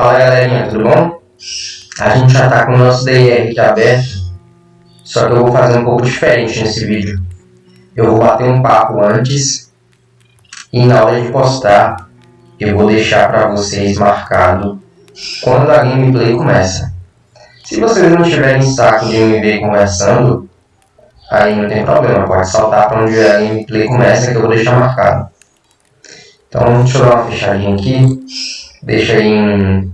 Fala galerinha, tudo bom? A gente já tá com o nosso DR aqui aberto, só que eu vou fazer um pouco diferente nesse vídeo. Eu vou bater um papo antes e na hora de postar eu vou deixar para vocês marcado quando a gameplay começa. Se vocês não tiverem saco de me ver conversando, aí não tem problema, pode saltar para onde a gameplay começa que eu vou deixar marcado. Então deixa eu dar uma fechadinha aqui, deixa em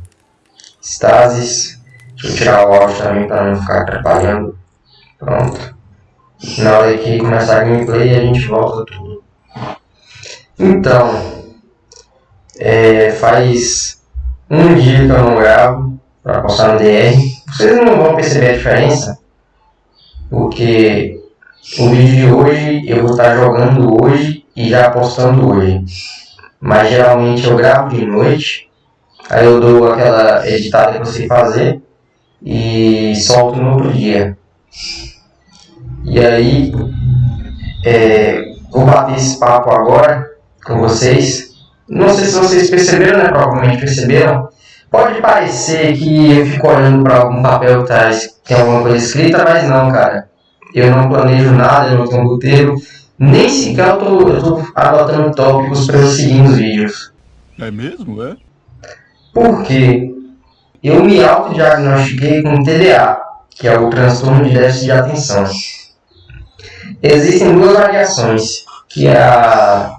stasis, deixa eu tirar o áudio também para não ficar atrapalhando. Pronto. Na hora que começar a gameplay a gente volta tudo. Então, é, faz um dia que eu não gravo para postar no DR. Vocês não vão perceber a diferença, porque o vídeo de hoje eu vou estar jogando hoje e já postando hoje mas geralmente eu gravo de noite, aí eu dou aquela editada que eu sei fazer e solto no outro dia. E aí, é, vou bater esse papo agora com vocês. Não sei se vocês perceberam, né? Provavelmente perceberam. Pode parecer que eu fico olhando para algum papel que tá, tem alguma coisa escrita, mas não, cara. Eu não planejo nada, eu não tenho roteiro nem sequer eu tô, eu tô adotando tópicos para eu seguir nos vídeos. É mesmo, é? Porque eu me autodiagnostiquei com TDA, que é o transtorno de déficit de atenção. Existem duas variações, que é a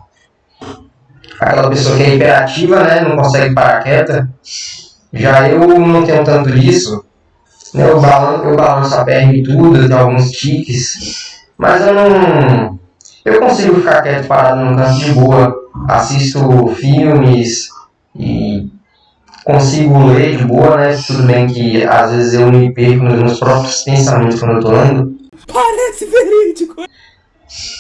aquela pessoa que é hiperativa, né, não consegue parar quieta. Já eu não tenho tanto disso, né, eu, balanço, eu balanço a perna e tudo, eu tenho alguns tiques, mas eu não, eu consigo ficar quieto parado num canto de boa, assisto filmes e consigo ler de boa, né? Tudo bem que às vezes eu me perco nos meus próprios pensamentos quando eu tô lendo. Parece verídico!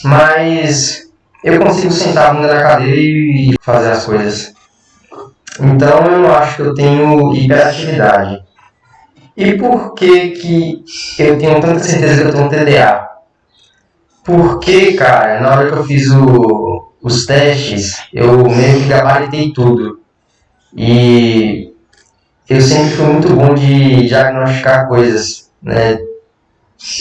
Mas eu consigo sentar a bunda na cadeira e fazer as coisas. Então eu acho que eu tenho hiperatividade. E por que, que eu tenho tanta certeza que eu tenho TDA? Porque, cara, na hora que eu fiz o, os testes, eu meio que gabaritei tudo. E eu sempre fui muito bom de diagnosticar coisas, né?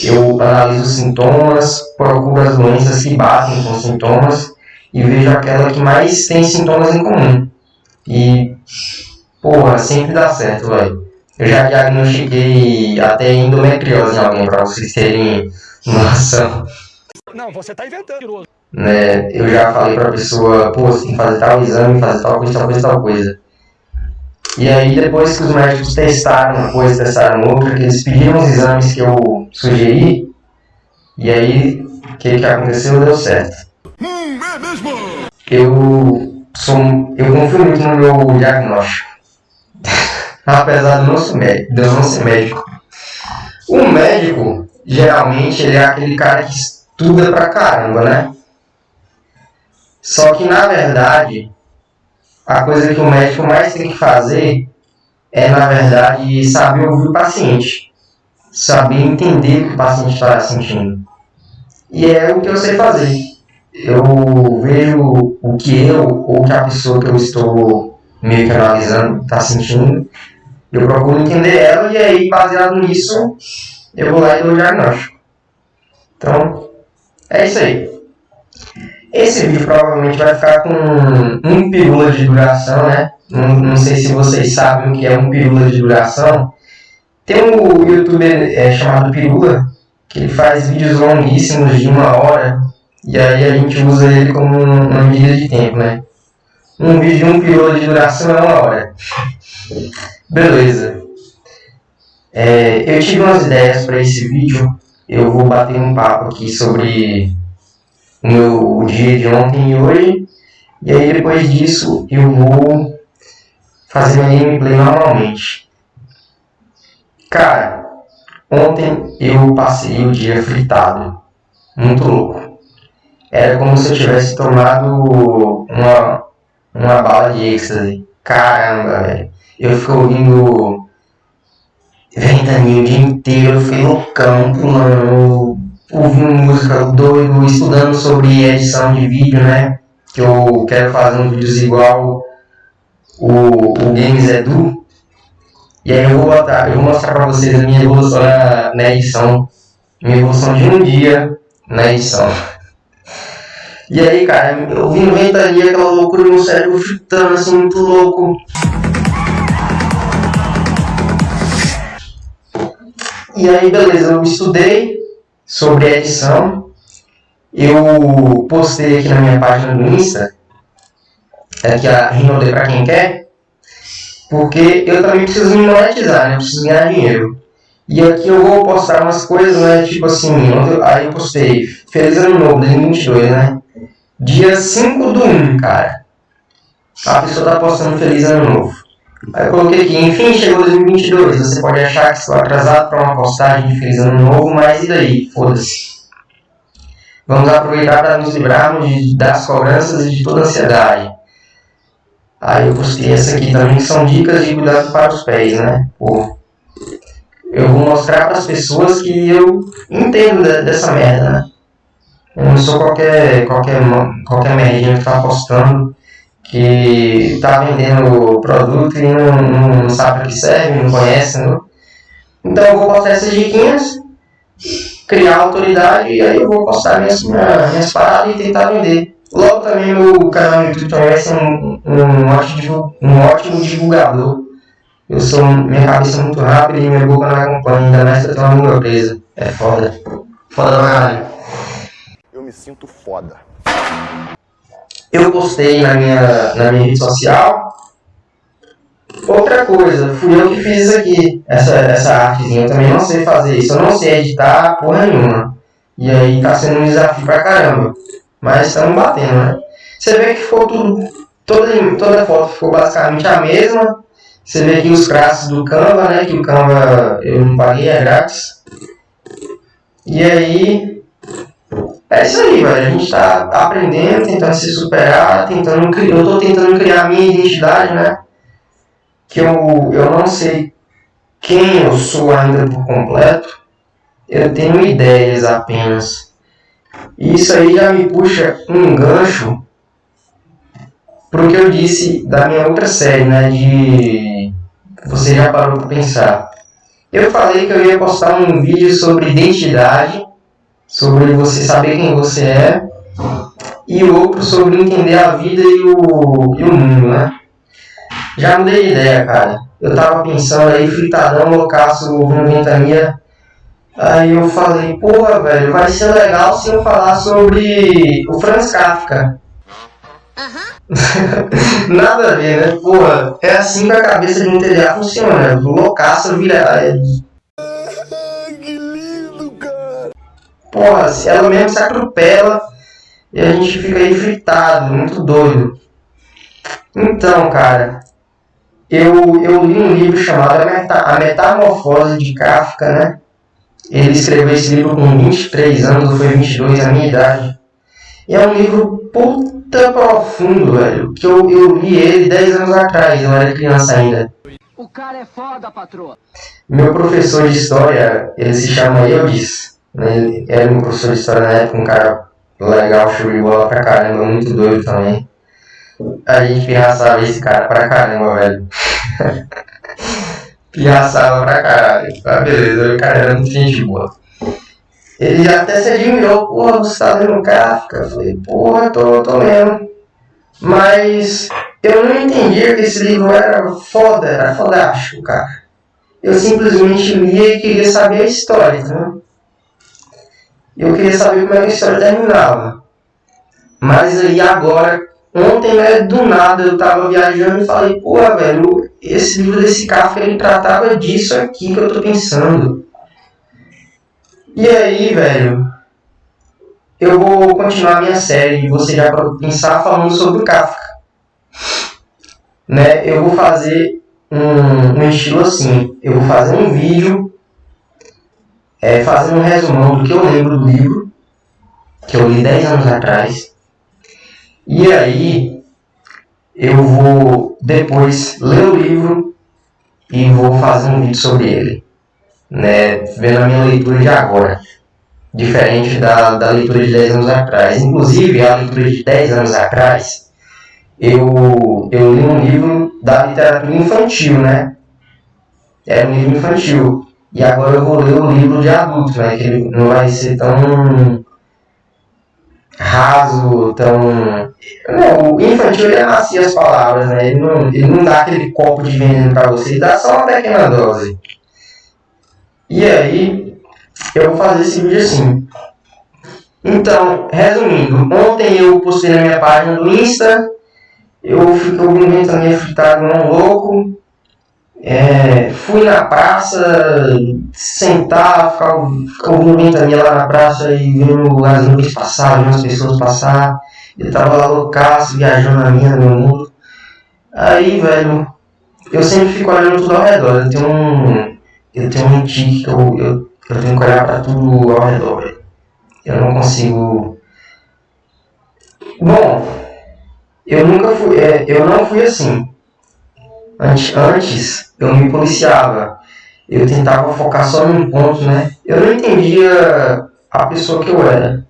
Eu analiso os sintomas, procuro as doenças que batem com sintomas e vejo aquela que mais tem sintomas em comum. E, porra, sempre dá certo, velho. Eu já diagnostiquei até endometriose em alguém, pra vocês terem noção. Não, você tá inventando. Né, eu já falei pra pessoa, pô, você tem que fazer tal exame, fazer tal coisa, tal coisa, tal coisa. E aí, depois que os médicos testaram uma coisa, testaram outra, que eles pediram os exames que eu sugeri, e aí, o que, que aconteceu? Deu certo. Hum, é mesmo? Eu, sou, eu confio muito no meu diagnóstico. Apesar ser médico. De eu não ser médico. O médico, geralmente, ele é aquele cara que estuda pra caramba, né? Só que na verdade, a coisa que o médico mais tem que fazer é, na verdade, saber ouvir o paciente, saber entender o que o paciente está sentindo. E é o que eu sei fazer. Eu vejo o que eu ou que a pessoa que eu estou meio que analisando está sentindo, eu procuro entender ela e aí, baseado nisso, eu vou lá e dou o diagnóstico. Então, é isso aí. Esse vídeo provavelmente vai ficar com um pirula de duração, né? Não, não sei se vocês sabem o que é um pirula de duração. Tem um youtuber é, chamado Pirula, que ele faz vídeos longuíssimos de uma hora, e aí a gente usa ele como uma medida de tempo, né? Um vídeo de um pirula de duração é uma hora. Beleza. É, eu tive umas ideias para esse vídeo, eu vou bater um papo aqui sobre meu dia de ontem e hoje. E aí depois disso eu vou fazer minha gameplay normalmente. Cara, ontem eu passei o dia fritado. Muito louco. Era como se eu tivesse tomado uma, uma bala de êxtase. Caramba, velho. Eu fico ouvindo ventania o dia inteiro, fiquei loucão, pulando, ouvindo música doido, estudando sobre edição de vídeo, né? Que eu quero fazer um vídeos igual o, o Games Edu, E aí eu vou botar, eu vou mostrar pra vocês a minha evolução na, na edição. Minha evolução de um dia na edição. E aí, cara, eu vi ventania aquela loucura no cérebro chutando assim, muito louco. E aí, beleza, eu estudei sobre edição. Eu postei aqui na minha página do Insta, aqui a Rinode pra quem quer, porque eu também preciso me monetizar, né? Eu preciso ganhar dinheiro. E aqui eu vou postar umas coisas, né? Tipo assim, aí eu postei Feliz Ano Novo 2022, né? Dia 5 do 1, cara. A pessoa tá postando Feliz Ano Novo. Aí eu coloquei aqui, enfim, chegou 2022. Você pode achar que estou atrasado para uma postagem de Feliz Ano Novo, mas e daí? Foda-se. Vamos aproveitar para nos livrarmos de, das cobranças e de toda ansiedade. Aí eu postei essa aqui também, que são dicas de cuidado para os pés, né? Pô, eu vou mostrar para as pessoas que eu entendo de, dessa merda, né? Eu não sou qualquer, qualquer, qualquer merdinha que tá postando que tá vendendo produto e não, não sabe para que serve, não conhece, né? Então eu vou postar essas diquinhas, criar autoridade e aí eu vou postar minhas, minhas paradas e tentar vender. Logo também meu canal no YouTube também vai ser um, um, ótimo, um ótimo divulgador. Eu sou, minha cabeça é muito rápida e minha boca não acompanha, ainda mais que eu tenho uma língua. É foda. Foda pra caralho. Eu me sinto foda. Eu postei na minha, na minha rede social. Outra coisa, fui eu que fiz aqui, essa, essa artezinha. Eu também não sei fazer isso, eu não sei editar porra nenhuma. E aí tá sendo um desafio pra caramba. Mas estamos batendo, né? Você vê que ficou tudo. Toda, toda foto ficou basicamente a mesma. Você vê aqui os traços do Canva, né? Que o Canva eu não paguei, é grátis. E aí é isso aí, velho. A gente tá aprendendo, tentando se superar, tentando criar. Eu tô tentando criar a minha identidade, né? Que eu, eu não sei quem eu sou ainda por completo. Eu tenho ideias apenas. E isso aí já me puxa um gancho pro que eu disse da minha outra série, né? De. Você já parou para pensar. Eu falei que eu ia postar um vídeo sobre identidade sobre você saber quem você é, e outro sobre entender a vida e o, e o mundo, né? Já mudei de ideia, cara. Eu tava pensando aí, fritadão, loucaço, ouvindo ventania. Aí eu falei, porra, velho, vai ser legal se eu falar sobre o Franz Kafka. Nada a ver, né? Porra, é assim que a cabeça de um TDA funciona. Loucaço vira, porra, ela mesmo se atropela e a gente fica aí fritado, muito doido. Então, cara, eu, eu li um livro chamado A, Meta, a Metamorfose de Kafka, né? Ele escreveu esse livro com 23 anos, ou foi 22, a minha idade. E é um livro puta profundo, velho. Que eu, eu li ele 10 anos atrás, eu era criança ainda. O cara é foda, patroa. Meu professor de história, ele se chama Eudis. Ele era um professor de história na época, um cara legal, show de bola pra caramba, muito doido também. A gente pirraçava esse cara pra caramba, velho. pirraçava pra caralho. Tá beleza, o cara era muito gente boa. Ele até se admirou, porra, você tá lendo Kafka? Eu falei, porra, tô, tô lendo. Mas eu não entendia que esse livro era foda, era fodástico, cara. Eu simplesmente lia e queria saber a história, entendeu? E eu queria saber como é que a história terminava. Mas aí agora, ontem, né, do nada, eu tava viajando e falei, pô, velho, esse livro desse Kafka, ele tratava disso aqui que eu tô pensando. E aí, velho, eu vou continuar minha série, você já pode pensar falando sobre o Kafka. Né, eu vou fazer um, um estilo assim, eu vou fazer um vídeo é, fazendo um resumão do que eu lembro do livro, que eu li 10 anos atrás. E aí eu vou depois ler o livro e vou fazer um vídeo sobre ele, né, vendo a minha leitura de agora, diferente da, da leitura de 10 anos atrás. Inclusive, a leitura de 10 anos atrás, eu, eu li um livro da literatura infantil, né? era um livro infantil. E agora eu vou ler o livro de adulto, né? Que ele não vai ser tão raso, tão. Não, o infantil ele amacia as palavras, né? Ele não, ele não dá aquele copo de veneno pra você, ele dá só uma pequena dose. E aí, eu vou fazer esse vídeo assim. Então, resumindo, ontem eu postei na minha página do Insta, eu fiquei ouvindo ventania fritado um louco, é, fui na praça, sentar, ficar, ficar ouvindo ventania lá na praça e vendo as nuvens passar, vendo as pessoas passar. Eu tava lá loucaço, viajando na minha, no meu mundo. Aí, velho, eu sempre fico olhando tudo ao redor. Eu tenho um. Eu tenho um tique que eu, eu, eu tenho que olhar pra tudo ao redor, velho. Eu não consigo. Bom, eu nunca fui. É, eu não fui assim. Antes, antes eu me policiava. Eu tentava focar só num ponto, né? Eu não entendia a pessoa que eu era.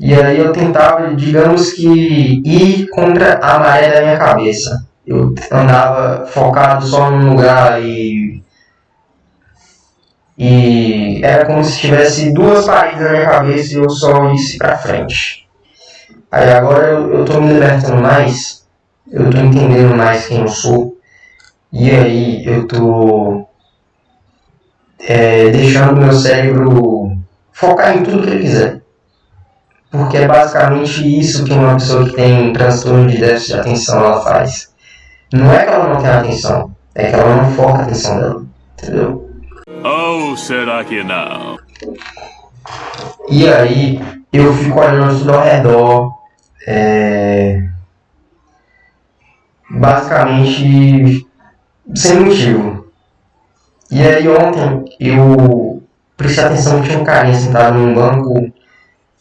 E aí eu tentava, digamos que, ir contra a maré da minha cabeça. Eu andava focado só num lugar e. E era como se tivesse duas paredes na minha cabeça e eu só isse pra frente. Aí agora eu, eu tô me libertando mais, eu tô entendendo mais quem eu sou. E aí eu tô é, deixando meu cérebro focar em tudo que ele quiser. Porque é basicamente isso que uma pessoa que tem transtorno de déficit de atenção ela faz. Não é que ela não tem atenção, é que ela não foca a atenção dela. Entendeu? Ou será que não? E aí eu fico olhando tudo ao redor. É... Basicamente sem motivo. E aí ontem eu prestei atenção que tinha um carinha sentado num banco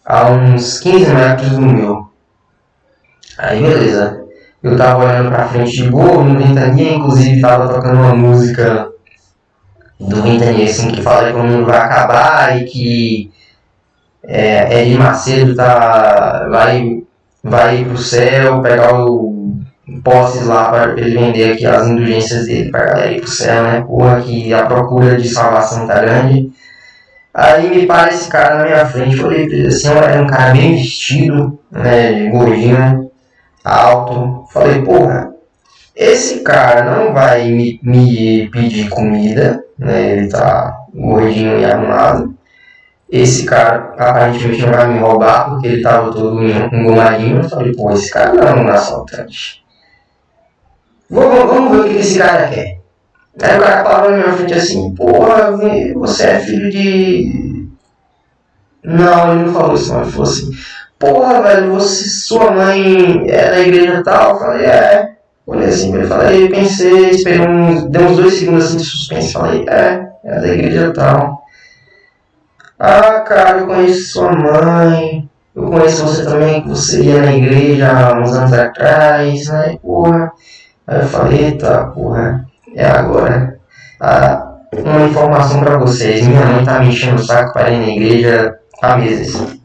a uns 15 metros do meu. Aí beleza. Eu tava olhando pra frente de boa, no ventania, inclusive tava tocando uma música do ventania assim que fala que o mundo vai acabar e que é, Edir Macedo tá, vai, vai pro céu pegar o posses lá para ele vender aqui as indulgências dele pra galera ir pro céu, né? Porra, que a procura de salvação tá grande. Aí me para esse cara na minha frente, falei pra ele assim, era um cara bem vestido, né, gordinho, alto. Falei, porra, esse cara não vai me, me pedir comida, né, ele tá gordinho e arrumado. Esse cara aparentemente não vai me roubar porque ele tava todo engomadinho. Eu falei, pô, esse cara não é um assaltante. Vamos, vamos ver o que esse cara quer. Aí o cara falou na minha frente assim, porra, você é filho de. Não, ele não falou isso, não. Ele falou assim, porra, velho, você, sua mãe é da igreja tal? Eu falei, é. Olhei assim, ele falei, pensei, esperei uns, deu uns dois segundos assim de suspense, falei, é, é da igreja tal. Ah, cara, eu conheço sua mãe, eu conheço você também, que você ia na igreja há uns anos atrás, né, porra. Aí eu falei, tá, porra, é agora. Ah, uma informação pra vocês, minha mãe tá me enchendo o saco para ir na igreja há meses.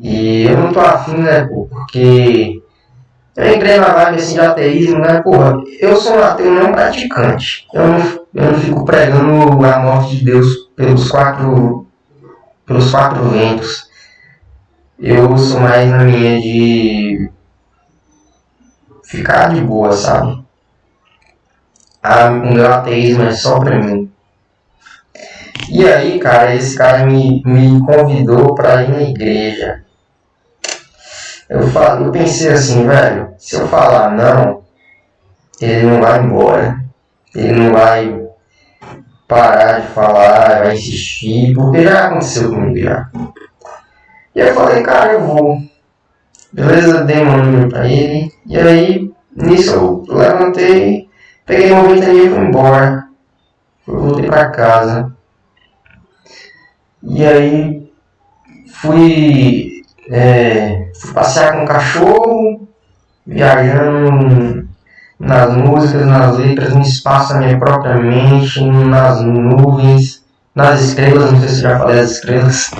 E eu não tô afim, né, pô, porque eu entrei na vibe assim de ateísmo, né, porra, eu sou um ateu não praticante. Eu não, eu não fico pregando a morte de Deus pelos quatro, pelos quatro ventos. Eu sou mais na minha de ficar de boa, sabe? Ah, meu ateísmo é só pra mim. E aí, cara, esse cara me, me convidou pra ir na igreja. Eu, falo, eu pensei assim, velho, se eu falar não, ele não vai embora. Ele não vai parar de falar, vai insistir, porque já aconteceu comigo já. E eu falei, cara, eu vou. Beleza, dei um número pra ele. E aí, nisso eu levantei, peguei uma ventania e fui embora. voltei pra casa. E aí, fui, é, fui passear com o cachorro, viajando nas músicas, nas letras, no espaço da minha própria mente, nas nuvens, nas estrelas, não sei se já falei as estrelas.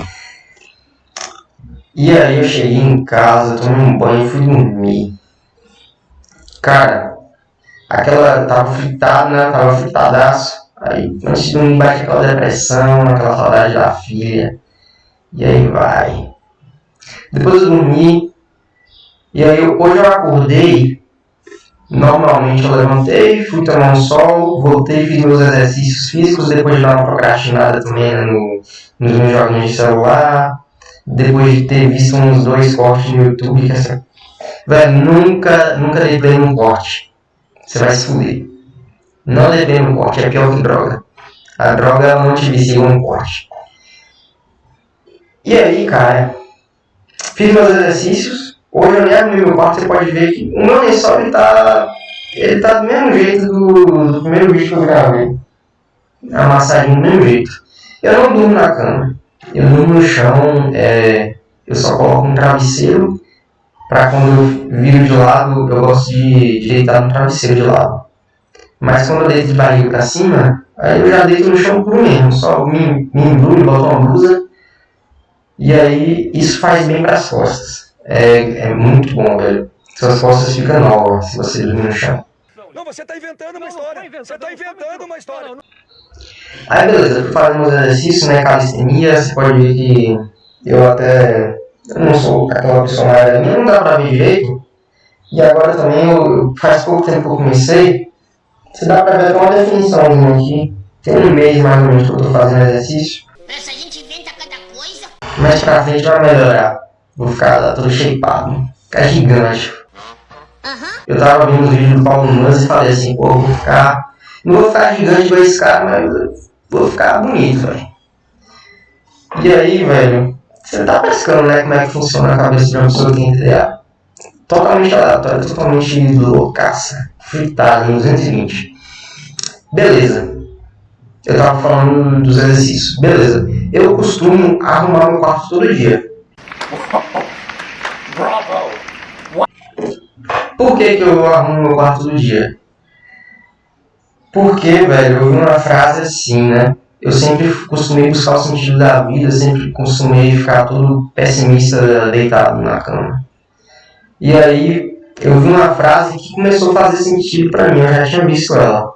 E aí eu cheguei em casa, tomei um banho e fui dormir. Cara, aquela tava fritado, né? Tava fritadaço. Aí antes de dormir bate aquela depressão, aquela saudade da filha. E aí vai. Depois eu dormi. E aí hoje eu acordei. Normalmente eu levantei, fui tomar um sol, voltei, fiz meus exercícios físicos, depois de dar uma procrastinada também né, no, nos meus joguinhos de celular. Depois de ter visto uns dois cortes no YouTube, que essa. Velho, nunca, nunca dei play num corte. Você vai se fuder. Não dei play num corte, é pior que droga. A droga não te vicia um corte. E aí, cara, fiz meus exercícios. Hoje eu nem abri meu quarto, você pode ver que o meu lençol ele tá, ele tá do mesmo jeito do, do primeiro vídeo que eu gravei. Amassadinho do mesmo jeito. Eu não durmo na cama. Eu durmo no chão, é, eu só coloco um travesseiro para quando eu viro de lado, eu gosto de, de deitar no travesseiro de lado. Mas quando eu deito de barriga para cima, aí eu já deito no chão por mesmo, só me, me embruno, boto uma blusa e aí isso faz bem para as costas. É, é muito bom, velho. Suas costas ficam novas se você dormir no chão. Não, você está inventando uma história. Você está inventando uma história. Aí beleza, eu fui fazendo meus exercícios, né, calistenia, você pode ver que eu até eu não sou aquela pessoa mais minha, não dá pra ver direito. E agora também, eu, faz pouco tempo que eu comecei, você dá pra ver até uma definição aqui. Tem um mês mais ou menos que eu tô fazendo exercício. Essa gente inventa cada coisa. Mais pra frente vai melhorar. Vou ficar todo shapeado, ficar gigante. Eu tava vendo os vídeos do Paulo Nunes e falei assim, pô, vou ficar. Não vou ficar gigante igual esse cara, mas vou ficar bonito, velho. E aí, velho, você tá pescando, né? Como é que funciona a cabeça de uma pessoa que tem TDA. Totalmente aleatório, totalmente loucaça. Fritada em 220. Beleza. Eu tava falando dos exercícios. Beleza. Eu costumo arrumar meu quarto todo dia. Por que, que eu arrumo meu quarto todo dia? Porque, velho, eu vi uma frase assim, né? Eu sempre costumei buscar o sentido da vida, sempre costumei ficar todo pessimista deitado na cama. E aí eu vi uma frase que começou a fazer sentido para mim, eu já tinha visto ela.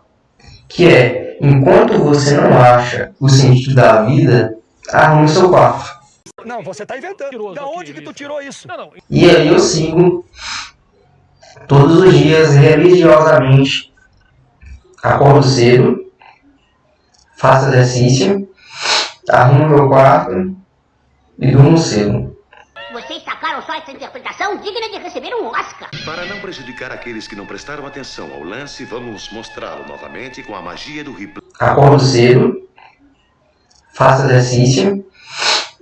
Que é, enquanto você não acha o sentido da vida, arrume seu quarto. Não, você está inventando. Da onde que tu tirou isso? E aí eu sigo todos os dias religiosamente. Acordo cedo, faço exercício, arrumo meu quarto e durmo cedo. Vocês sacaram só essa interpretação digna de receber um Oscar. Para não prejudicar aqueles que não prestaram atenção ao lance, vamos mostrá-lo novamente com a magia do replay. Acordo cedo, faço exercício,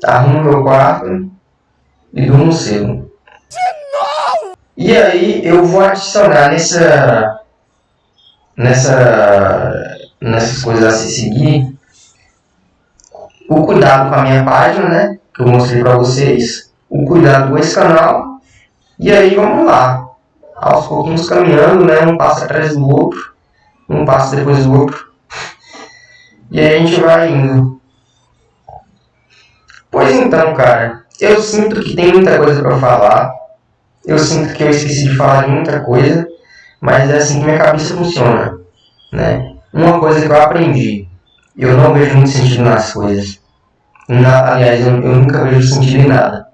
arrumo meu quarto e durmo cedo. E aí eu vou adicionar nessa nessa nessas coisas a se seguir o cuidado com a minha página, né? Que eu mostrei para vocês, o cuidado com esse canal e aí vamos lá, aos pouquinhos caminhando, né? Um passo atrás do outro, um passo depois do outro e aí a gente vai indo. Pois então, cara, eu sinto que tem muita coisa para falar. Eu sinto que eu esqueci de falar de muita coisa, mas é assim que minha cabeça funciona, né? Uma coisa que eu aprendi, eu não vejo muito sentido nas coisas. Na, aliás, eu, eu, nunca vejo sentido em nada.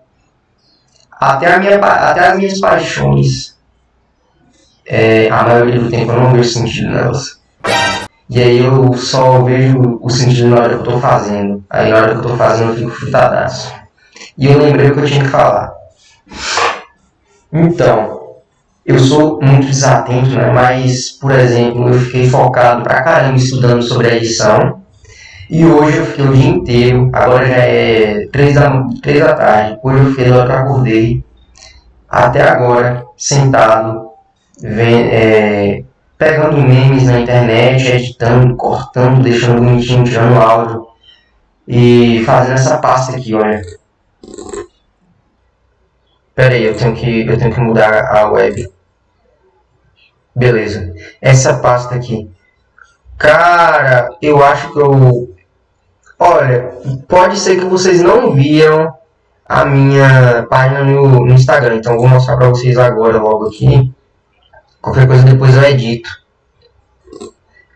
Até, a minha, até as minhas paixões, é, a maioria do tempo eu não vejo sentido nelas. E aí eu só vejo o sentido na hora que eu tô fazendo. Aí na hora que eu tô fazendo eu fico fritadaço. E eu lembrei o que eu tinha que falar. Então, eu sou muito desatento, né? Mas, por exemplo, eu fiquei focado pra caramba estudando sobre a edição. E hoje eu fiquei o dia inteiro, agora já é 3 da, 3 da tarde, hoje eu fiquei lá que eu acordei, até agora, sentado, vendo, é, pegando memes na internet, editando, cortando, deixando bonitinho, tirando áudio e fazendo essa pasta aqui, olha. Pera aí, eu tenho que eu tenho que mudar a web. Beleza. Essa pasta aqui. Cara, eu acho que eu Olha, pode ser que vocês não viram a minha página no, no Instagram, então vou mostrar para vocês agora logo aqui. Qualquer coisa depois eu edito.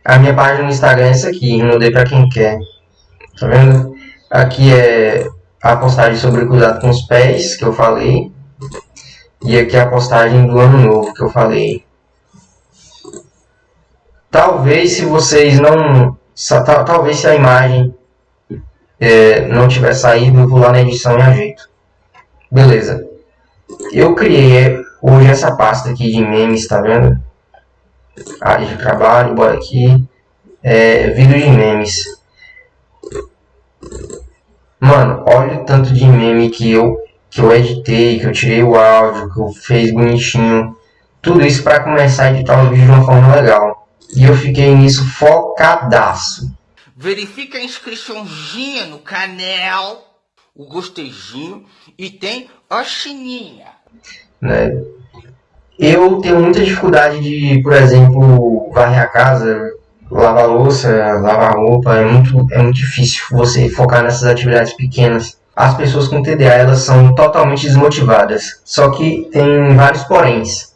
A minha página no Instagram é essa aqui, mudei para quem quer. Tá vendo? Aqui é a postagem sobre cuidado com os pés, que eu falei. E aqui é a postagem do ano novo, que eu falei. Talvez se vocês não... Talvez se a imagem é, não tiver saído, eu vou lá na edição e ajeito. Beleza. Eu criei hoje essa pasta aqui de memes, tá vendo? Área de trabalho, bora aqui. É, vídeo de memes. Mano, olha o tanto de meme que eu, que eu editei, que eu tirei o áudio, que eu fiz bonitinho. Tudo isso para começar a editar o vídeo de uma forma legal. E eu fiquei nisso focadaço. Verifica a inscriçãozinha no canal, o gostejinho e tem a chininha. Né? Eu tenho muita dificuldade de, por exemplo, varrer a casa, lavar louça, lavar roupa. É muito, é muito difícil você focar nessas atividades pequenas. As pessoas com TDA elas são totalmente desmotivadas. Só que tem vários poréns.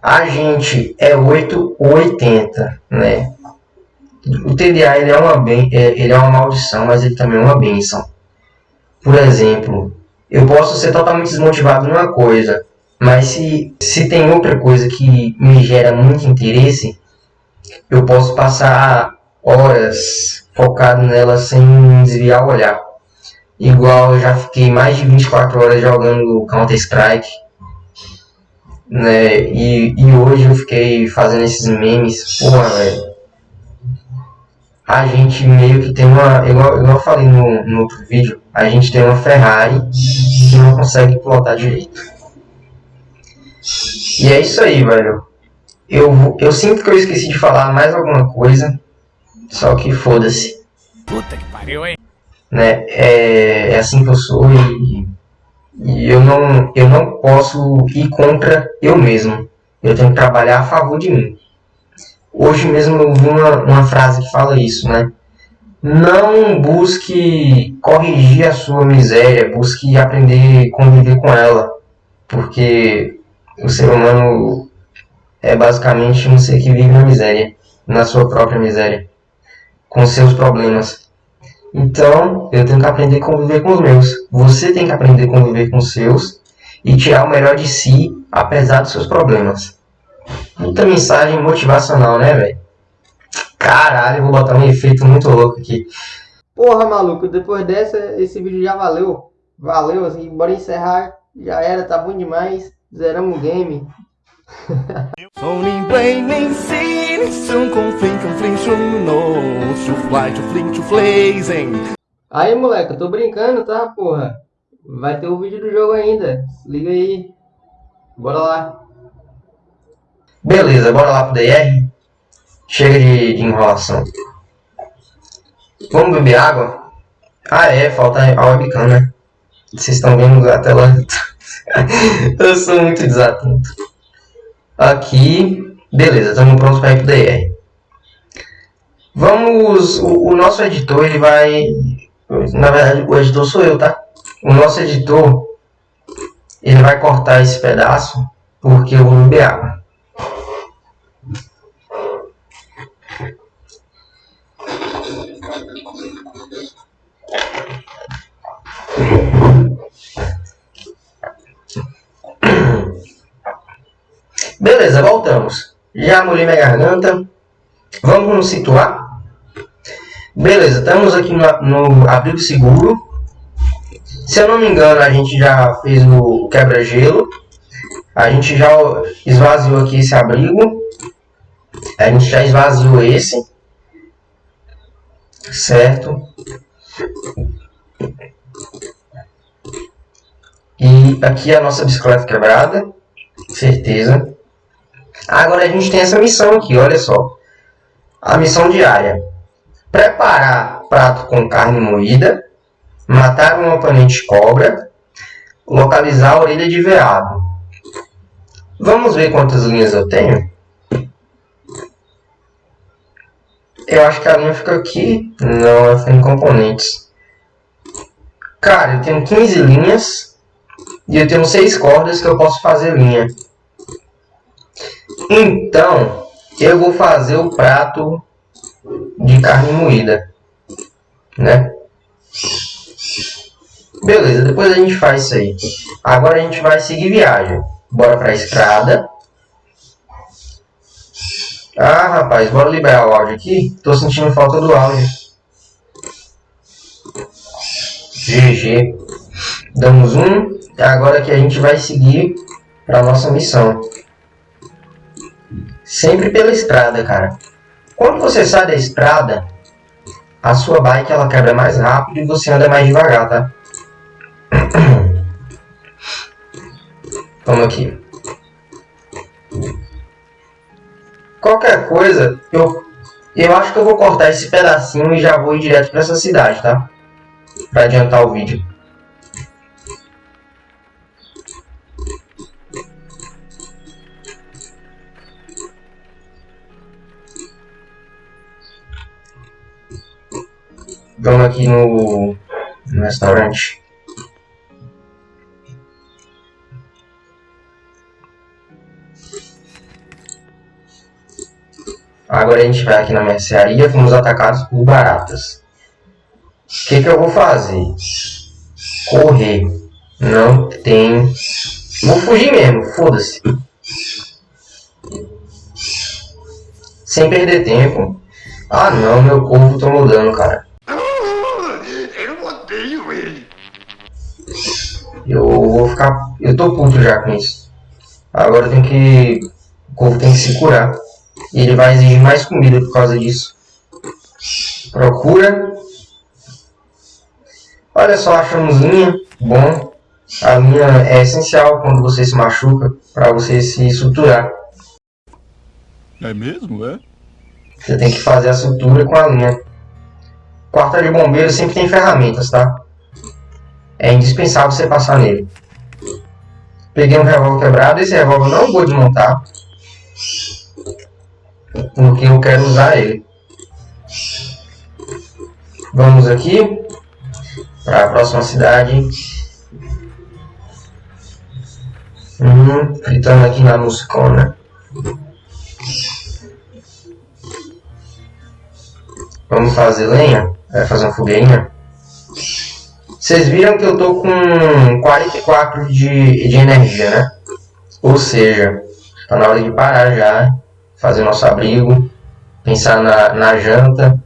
A gente é 8 ou 80, né? O TDA ele é, uma ben, é, ele é uma maldição, mas ele também é uma benção. Por exemplo, eu posso ser totalmente desmotivado numa coisa, mas se, se tem outra coisa que me gera muito interesse, eu posso passar horas focado nela sem desviar o olhar. Igual eu já fiquei mais de 24 horas jogando Counter-Strike. Né? E, e hoje eu fiquei fazendo esses memes. Porra, velho a gente meio que tem uma. Igual, igual eu falei no, no outro vídeo, a gente tem uma Ferrari que não consegue pilotar direito. E é isso aí, velho. Eu, eu sinto que eu esqueci de falar mais alguma coisa. Só que foda-se. Puta que pariu, hein? Né? É, é assim que eu sou e, e eu, não, eu não posso ir contra eu mesmo. Eu tenho que trabalhar a favor de mim. Hoje mesmo eu vi uma, uma frase que fala isso, né? Não busque corrigir a sua miséria, busque aprender a conviver com ela. Porque o ser humano é basicamente um ser que vive na miséria, na sua própria miséria, com seus problemas. Então, eu tenho que aprender a conviver com os meus. Você tem que aprender a conviver com os seus e tirar o melhor de si, apesar dos seus problemas. Puta mensagem motivacional, né, velho? Caralho, vou botar um efeito muito louco aqui. Porra, maluco, depois dessa, esse vídeo já valeu. Valeu, assim, bora encerrar. Já era, tá bom demais. Zeramos o game. Aí, moleque, eu tô brincando, tá, porra? Vai ter o vídeo do jogo ainda. Liga aí. Bora lá. Beleza, bora lá pro DR. Chega de, de enrolação. Vamos beber água? Ah é, falta a webcam, né? Vocês estão vendo a tela? Eu sou muito desatento. Aqui, beleza, estamos prontos para ir pro DR. Vamos, o, o nosso editor ele vai, na verdade o editor sou eu, tá? O nosso editor ele vai cortar esse pedaço porque eu vou beber água. Voltamos. Já molhei minha garganta. Vamos nos situar. Beleza, estamos aqui no, no abrigo seguro. Se eu não me engano, a gente já fez o quebra-gelo. A gente já esvaziou aqui esse abrigo. A gente já esvaziou esse. Certo? E aqui a nossa bicicleta quebrada. Certeza. Agora a gente tem essa missão aqui, olha só. A missão diária. Preparar prato com carne moída. Matar um oponente cobra. Localizar a orelha de veado. Vamos ver quantas linhas eu tenho. Eu acho que a linha fica aqui. Não, ela fica em componentes. Cara, eu tenho 15 linhas. E eu tenho 6 cordas que eu posso fazer linha. Então, eu vou fazer o prato de carne moída, né? Beleza, depois a gente faz isso aí. Agora a gente vai seguir viagem. Bora pra estrada. Ah, rapaz, bora liberar o áudio aqui. Tô sentindo falta do áudio. GG. Damos um. Agora que a gente vai seguir para nossa missão. Sempre pela estrada, cara. Quando você sai da estrada, a sua bike ela quebra mais rápido e você anda mais devagar, tá? Vamos aqui. Qualquer coisa, eu, eu acho que eu vou cortar esse pedacinho e já vou ir direto para essa cidade, tá? Para adiantar o vídeo. Vamos aqui no, no restaurante. Agora a gente vai aqui na mercearia, fomos atacados por baratas. O que, que eu vou fazer? Correr. Não tem... Vou fugir mesmo, foda-se. Sem perder tempo. Ah não, meu corvo tá mudando, cara. Eu vou ficar. Eu tô puto já com isso. Agora tem que. O corvo tem que se curar. E ele vai exigir mais comida por causa disso. Procura. Olha só, achamos linha. Bom. A linha é essencial quando você se machuca. para você se suturar. É mesmo, é? Você tem que fazer a sutura com a linha. Quarta de bombeiro sempre tem ferramentas, tá? é indispensável você passar nele. Peguei um revólver quebrado, esse revólver não vou desmontar, porque eu quero usar ele. Vamos aqui para a próxima cidade. Hum, fritando aqui na musicona. Vamos fazer lenha? Vai fazer uma fogueirinha? Vocês viram que eu tô com 44 de, de energia, né? Ou seja, tá na hora de parar já, fazer nosso abrigo, pensar na, na janta.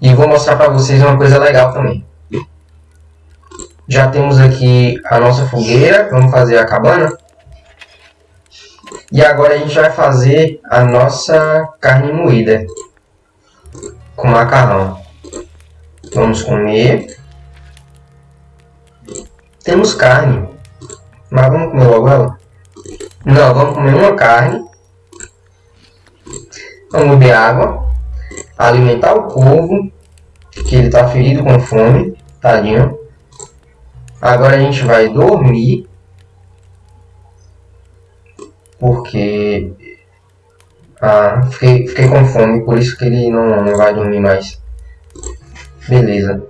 E vou mostrar para vocês uma coisa legal também. Já temos aqui a nossa fogueira, vamos fazer a cabana. E agora a gente vai fazer a nossa carne moída com macarrão. Vamos comer. Temos carne. Mas vamos comer logo ela? Não, vamos comer uma carne. Vamos beber água. Alimentar o corvo. Que ele está ferido com fome. Tadinho. Agora a gente vai dormir. Porque ah, fiquei, fiquei com fome, por isso que ele não, não vai dormir mais. Beleza.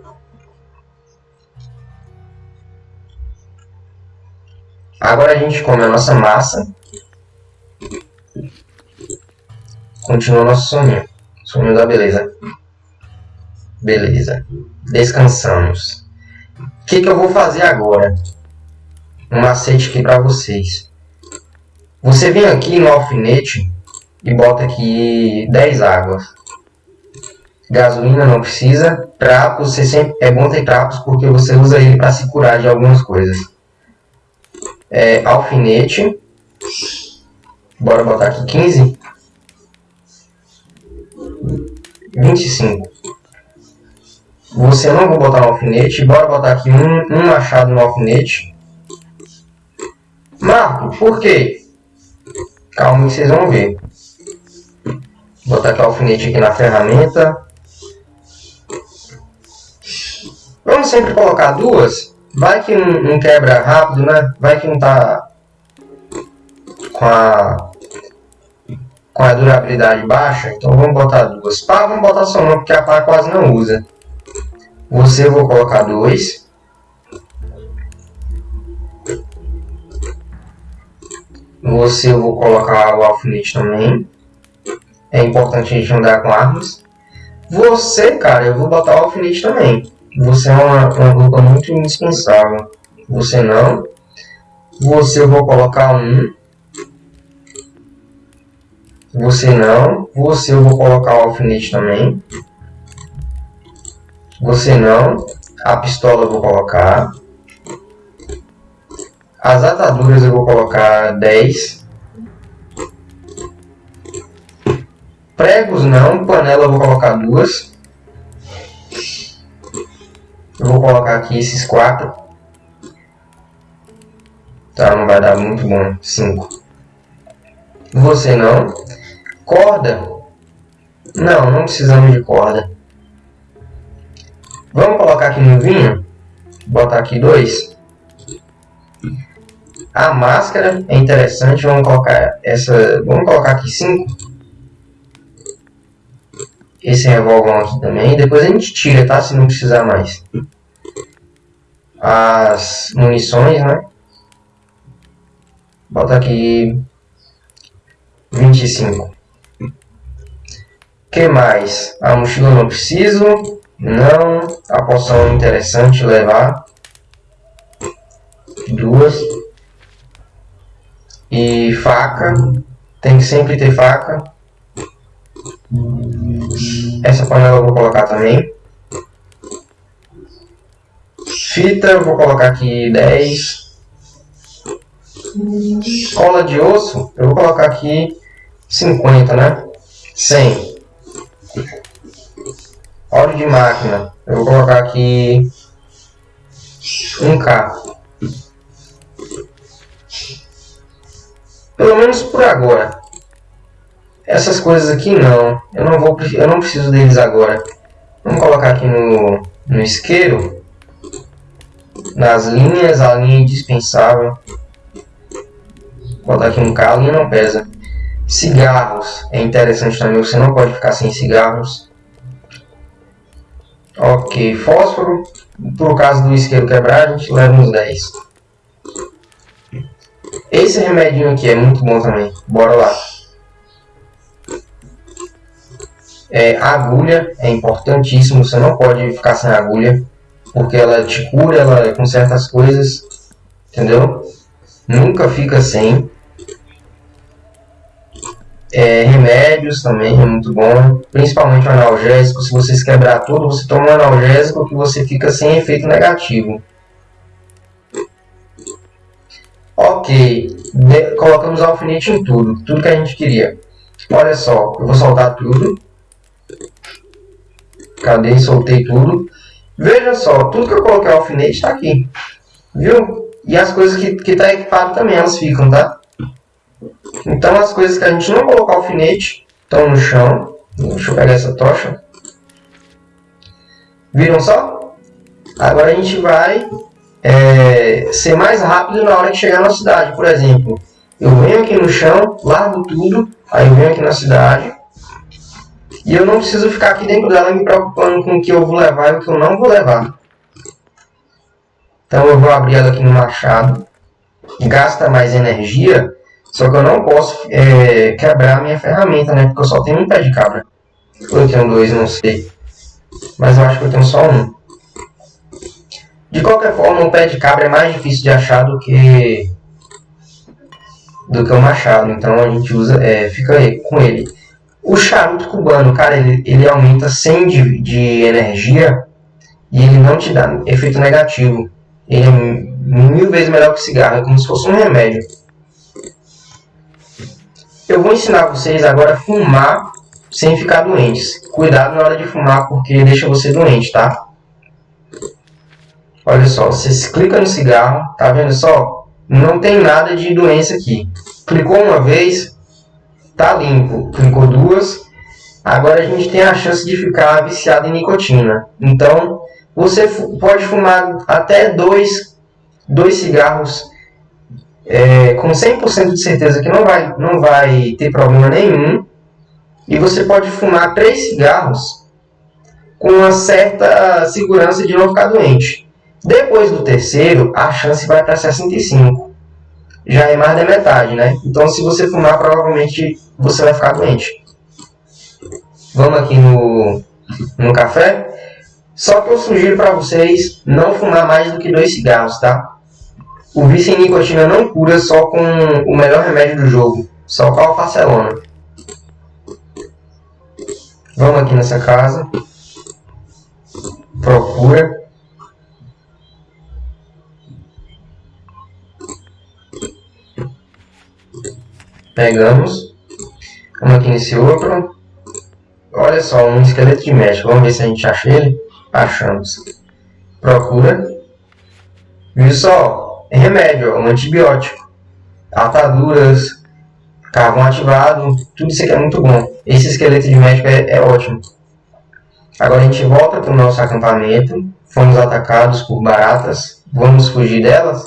Agora a gente come a nossa massa. Continua nosso soninho. Soninho da beleza. Beleza. Descansamos. O que, que eu vou fazer agora? Um macete aqui para vocês. Você vem aqui no alfinete e bota aqui 10 águas. Gasolina não precisa. Trapos, você sempre, é bom ter trapos porque você usa ele para se curar de algumas coisas. É, alfinete. Bora botar aqui 15. 25. Você não vou botar no alfinete. Bora botar aqui um, um machado no alfinete. Marco, por quê? Calma vocês vão ver. Vou aqui o alfinete aqui na ferramenta. Vamos sempre colocar duas. Vai que não, não quebra rápido, né? Vai que não tá com a, com a durabilidade baixa. Então vamos botar duas. Pá, vamos botar só uma, porque a pá quase não usa. Você eu vou colocar dois. Você eu vou colocar o alfinete também. É importante a gente andar com armas. Você, cara, eu vou botar o alfinete também. Você é uma, uma roupa muito indispensável. Você não. Você eu vou colocar um. Você não. Você eu vou colocar o alfinete também. Você não. A pistola eu vou colocar. As ataduras eu vou colocar 10. Pregos não, panela eu vou colocar duas. Eu vou colocar aqui esses quatro. Tá, não vai dar muito bom. 5. Você não. Corda. Não, não precisamos de corda. Vamos colocar aqui no vinho. Botar aqui dois. A máscara é interessante. Vamos colocar essa. Vamos colocar aqui cinco. Esse revólver aqui também. Depois a gente tira, tá? Se não precisar mais. As munições, né? Bota aqui 25. que mais? A mochila não preciso. Não. A poção é interessante levar. Duas. E faca. Tem que sempre ter faca. Essa panela eu vou colocar também. Fita, eu vou colocar aqui 10. Cola de osso, eu vou colocar aqui 50, né? 100. Óleo de máquina, eu vou colocar aqui 1K. Pelo menos por agora. Essas coisas aqui não. Eu não vou eu não preciso deles agora. Vamos colocar aqui no, no isqueiro. Nas linhas, a linha indispensável. Vou botar aqui um carro e não pesa. Cigarros. É interessante também. Você não pode ficar sem cigarros. Ok. Fósforo. Por caso do isqueiro quebrar, a gente leva uns 10. Esse remedinho aqui é muito bom também. Bora lá. É, agulha é importantíssimo. Você não pode ficar sem agulha. Porque ela te cura ela, com certas coisas. Entendeu? Nunca fica sem. É, remédios também é muito bom, principalmente o analgésico. Se vocês quebrar tudo, você toma um analgésico que você fica sem efeito negativo. Ok, De colocamos alfinete em tudo, tudo que a gente queria. Olha só, eu vou soltar tudo. Cadê? Soltei tudo. Veja só, tudo que eu coloquei alfinete está aqui. Viu? E as coisas que está equipado também, elas ficam, tá? Então as coisas que a gente não colocar alfinete estão no chão. Deixa eu pegar essa tocha. Viram só? Agora a gente vai é, ser mais rápido na hora de chegar na cidade. Por exemplo, eu venho aqui no chão, largo tudo, aí eu venho aqui na cidade. E eu não preciso ficar aqui dentro dela me preocupando com o que eu vou levar e o que eu não vou levar. Então eu vou abrir ela aqui no machado. Gasta mais energia, só que eu não posso é, quebrar a minha ferramenta, né? Porque eu só tenho um pé de cabra. Ou eu tenho dois, não sei. Mas eu acho que eu tenho só um. De qualquer forma, o pé de cabra é mais difícil de achar do que do que o machado. Então a gente usa, é, fica com ele. O charuto cubano, cara, ele, ele aumenta 100 de, de energia e ele não te dá efeito negativo. Ele é mil vezes melhor que cigarro, é como se fosse um remédio. Eu vou ensinar vocês agora a fumar sem ficar doentes. Cuidado na hora de fumar porque deixa você doente, tá? Olha só, você clica no cigarro, tá vendo só? Não tem nada de doença aqui. Clicou uma vez, tá limpo. Clicou duas, agora a gente tem a chance de ficar viciado em nicotina. Então, você pode fumar até dois, dois cigarros é, com 100% de certeza que não vai, não vai ter problema nenhum. E você pode fumar três cigarros com uma certa segurança de não ficar doente. Depois do terceiro, a chance vai para 65. já é mais da metade, né? Então se você fumar, provavelmente você vai ficar doente. Vamos aqui no, no café. Só que eu sugiro para vocês não fumar mais do que dois cigarros, tá? O vício em nicotina não cura só com o melhor remédio do jogo, só com a alfacelona. Vamos aqui nessa casa. Procura. Pegamos. Vamos aqui nesse outro. Olha só, um esqueleto de médico. Vamos ver se a gente acha ele. Achamos. Procura. Viu só? É remédio, um antibiótico. Ataduras, carvão ativado, tudo isso aqui é muito bom. Esse esqueleto de médico é, é ótimo. Agora a gente volta para o nosso acampamento. Fomos atacados por baratas. Vamos fugir delas?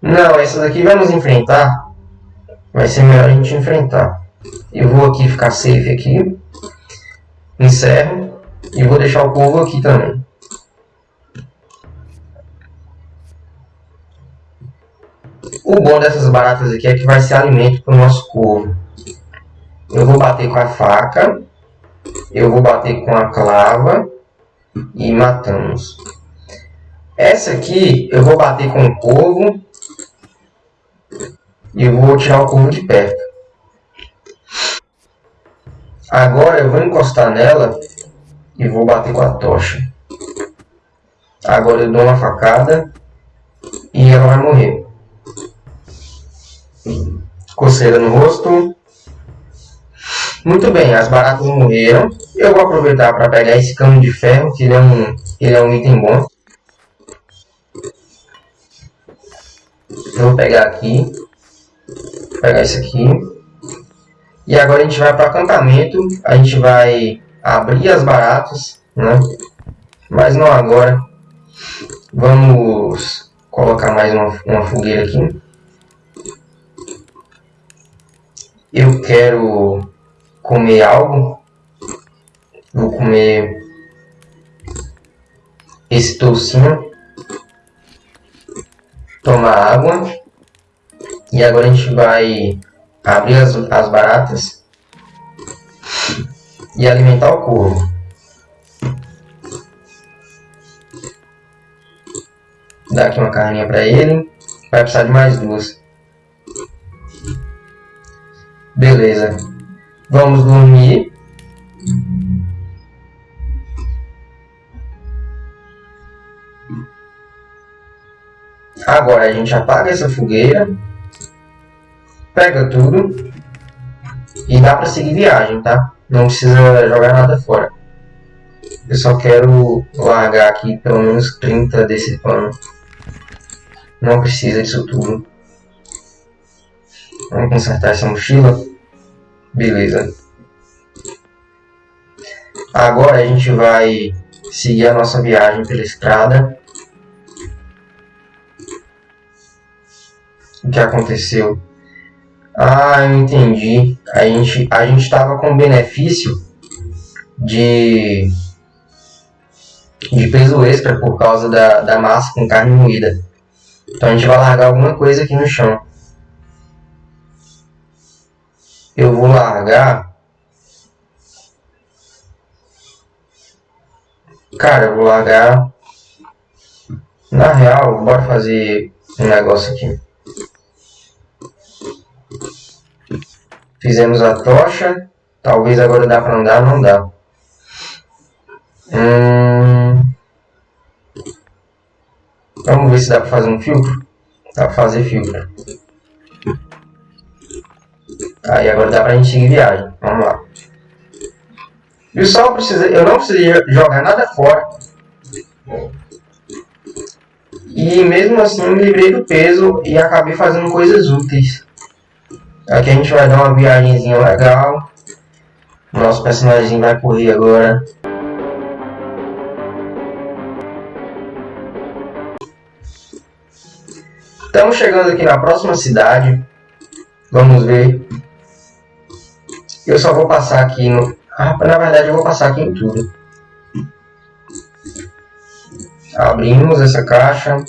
Não, essas aqui vamos enfrentar. Vai ser melhor a gente enfrentar. Eu vou aqui ficar safe aqui. Encerro. E vou deixar o povo aqui também. O bom dessas baratas aqui é que vai ser alimento para o nosso corvo. Eu vou bater com a faca. Eu vou bater com a clava. E matamos. Essa aqui eu vou bater com o corvo. E vou tirar o corvo de perto. Agora eu vou encostar nela e vou bater com a tocha. Agora eu dou uma facada e ela vai morrer. Coceira no rosto. Muito bem, as baratas morreram. Eu vou aproveitar para pegar esse cano de ferro, que ele é um, ele é um item bom. Eu vou pegar aqui. Pegar esse aqui. E agora a gente vai para acampamento. A gente vai abrir as baratas, né? Mas não agora. Vamos colocar mais uma, uma fogueira aqui. Eu quero comer algo. Vou comer esse toucinho. Tomar água. E agora a gente vai abrir as, as baratas e alimentar o corvo. Dar aqui uma carninha para ele. Vai precisar de mais duas. Beleza. Vamos dormir. Agora a gente apaga essa fogueira. Pega tudo. E dá para seguir viagem, tá? Não precisa jogar nada fora. Eu só quero largar aqui pelo menos 30 desse pano. Não precisa disso tudo. Vamos consertar essa mochila. Beleza. Agora a gente vai seguir a nossa viagem pela estrada. O que aconteceu? Ah, eu entendi. A gente a gente estava com benefício de de peso extra por causa da, da massa com carne moída. Então a gente vai largar alguma coisa aqui no chão. Eu vou largar. Cara, eu vou largar. Na real, bora fazer um negócio aqui. Fizemos a tocha. Talvez agora dá para andar, não dá. Hum... Vamos ver se dá para fazer um filtro. Dá para fazer filtro. Aí agora dá pra gente seguir viagem. Vamos lá. Eu só precisei, eu não precisei jogar nada fora. E mesmo assim me livrei do peso e acabei fazendo coisas úteis. Aqui a gente vai dar uma viagemzinha legal. Nosso personagem vai correr agora. Estamos chegando aqui na próxima cidade. Vamos ver. Eu só vou passar aqui no... Ah, na verdade eu vou passar aqui em tudo. Abrimos essa caixa.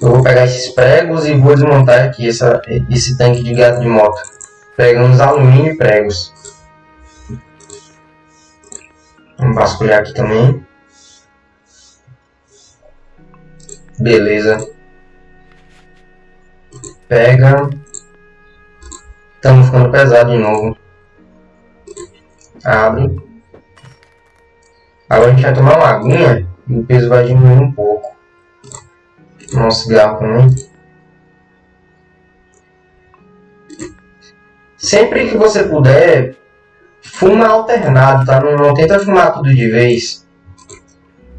Eu vou pegar esses pregos e vou desmontar aqui essa, esse tanque de gato de moto. Pegamos alumínio e pregos. Vamos vasculhar aqui também. Beleza. Pega. Estamos ficando pesado de novo. Abre. Agora a gente vai tomar uma aguinha e o peso vai diminuir um pouco. Cigarro também. Sempre que você puder, fuma alternado, tá? Não, não tenta fumar tudo de vez.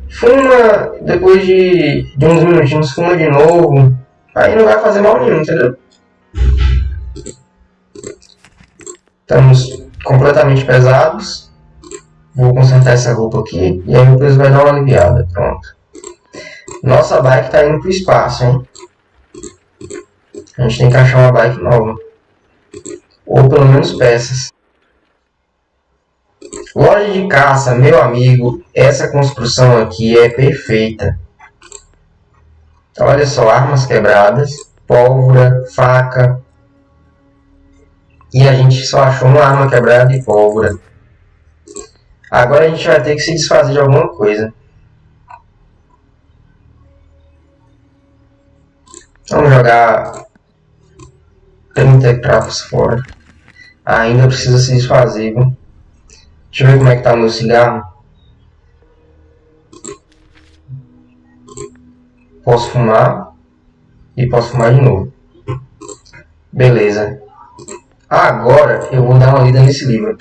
Fuma, depois de, de uns minutinhos, fuma de novo. Aí não vai fazer mal nenhum, entendeu? Estamos completamente pesados. Vou consertar essa roupa aqui e aí depois vai dar uma aliviada. Pronto. Nossa bike está indo para o espaço, hein? A gente tem que achar uma bike nova. Ou pelo menos peças. Loja de caça, meu amigo, essa construção aqui é perfeita. Olha só, armas quebradas, pólvora, faca. E a gente só achou uma arma quebrada e pólvora. Agora a gente vai ter que se desfazer de alguma coisa. Vamos jogar 30 cravos fora. ainda precisa se desfazer, viu? Deixa eu ver como é que tá meu cigarro. Posso fumar. E posso fumar de novo. Beleza. Agora eu vou dar uma lida nesse livro.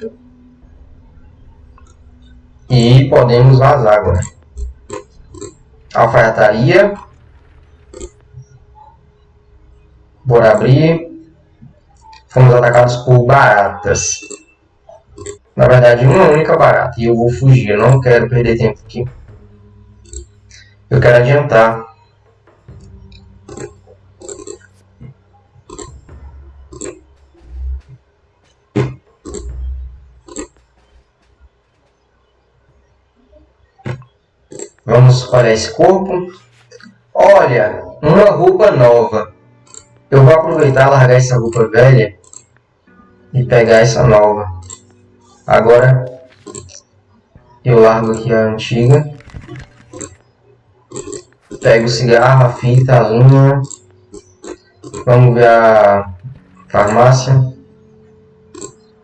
E podemos vazar agora. Alfaiataria. Bora abrir. Fomos atacados por baratas. Na verdade, uma única barata. E eu vou fugir. Eu não quero perder tempo aqui. Eu quero adiantar. Vamos para esse corpo. Olha, uma roupa nova. Eu vou aproveitar largar essa roupa velha e pegar essa nova. Agora eu largo aqui a antiga. Pego o cigarro, a fita, a linha. Vamos ver a farmácia.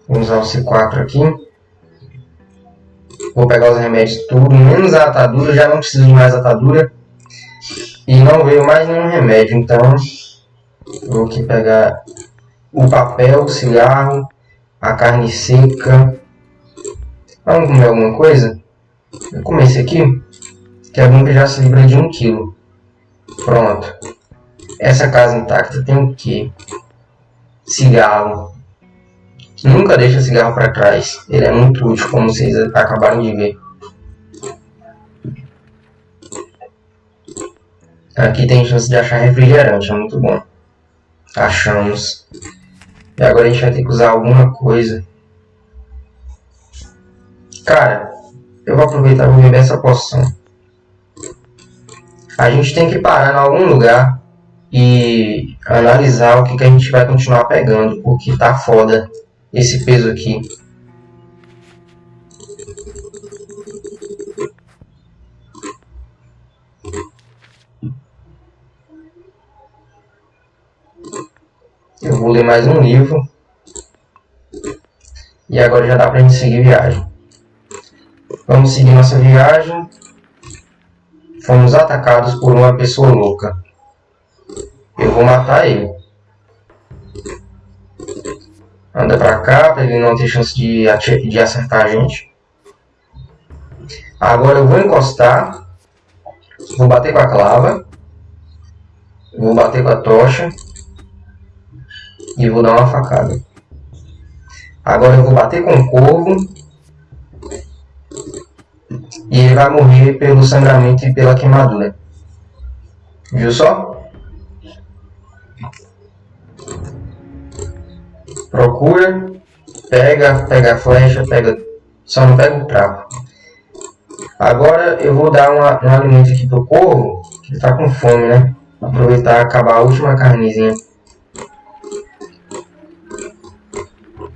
Vamos usar o C4 aqui. Vou pegar os remédios tudo, menos a atadura. Já não preciso de mais atadura. E não veio mais nenhum remédio, então vou aqui pegar o papel, o cigarro, a carne seca, Vamos comer alguma coisa? Eu comer esse aqui, que é bom que já se livra de um quilo. Pronto. Essa casa intacta tem o quê? Cigarro. Nunca deixa cigarro para trás. Ele é muito útil, como vocês acabaram de ver. Aqui tem chance de achar refrigerante, é muito bom. Achamos. E agora a gente vai ter que usar alguma coisa. Cara, eu vou aproveitar e vou beber essa poção. A gente tem que parar em algum lugar e analisar o que, que a gente vai continuar pegando, porque tá foda esse peso aqui. Eu vou ler mais um livro. E agora já dá pra gente seguir viagem. Vamos seguir nossa viagem. Fomos atacados por uma pessoa louca. Eu vou matar ele. Anda pra cá, pra ele não ter chance de, de acertar a gente. Agora eu vou encostar. Vou bater com a clava. Vou bater com a tocha. E vou dar uma facada. Agora eu vou bater com o corvo e ele vai morrer pelo sangramento e pela queimadura. Viu só? Procura, pega, pega a flecha, pega, só não pega o trapo. Agora eu vou dar uma, um alimento aqui pro corvo, que ele tá com fome, né? Aproveitar acabar a última carnezinha.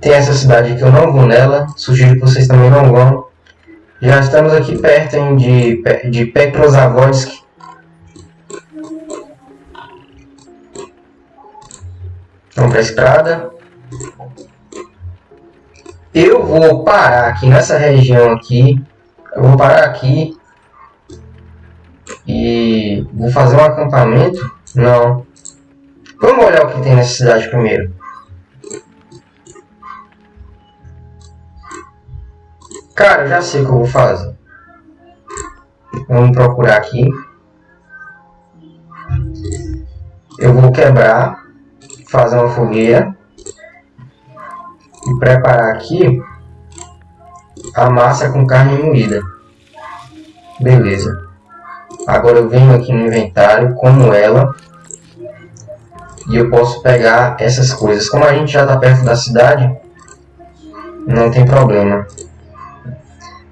Tem essa cidade que eu não vou nela. Sugiro que vocês também não vão. Já estamos aqui perto hein, de, de Petrozavodsk. Vamos para a estrada. Eu vou parar aqui nessa região aqui. Eu vou parar aqui. E vou fazer um acampamento. Não. Vamos olhar o que tem nessa cidade primeiro. Cara, já sei o que eu vou fazer. Vamos procurar aqui. Eu vou quebrar, fazer uma fogueira e preparar aqui a massa com carne moída. Beleza. Agora eu venho aqui no inventário, como ela, e eu posso pegar essas coisas. Como a gente já está perto da cidade, não tem problema.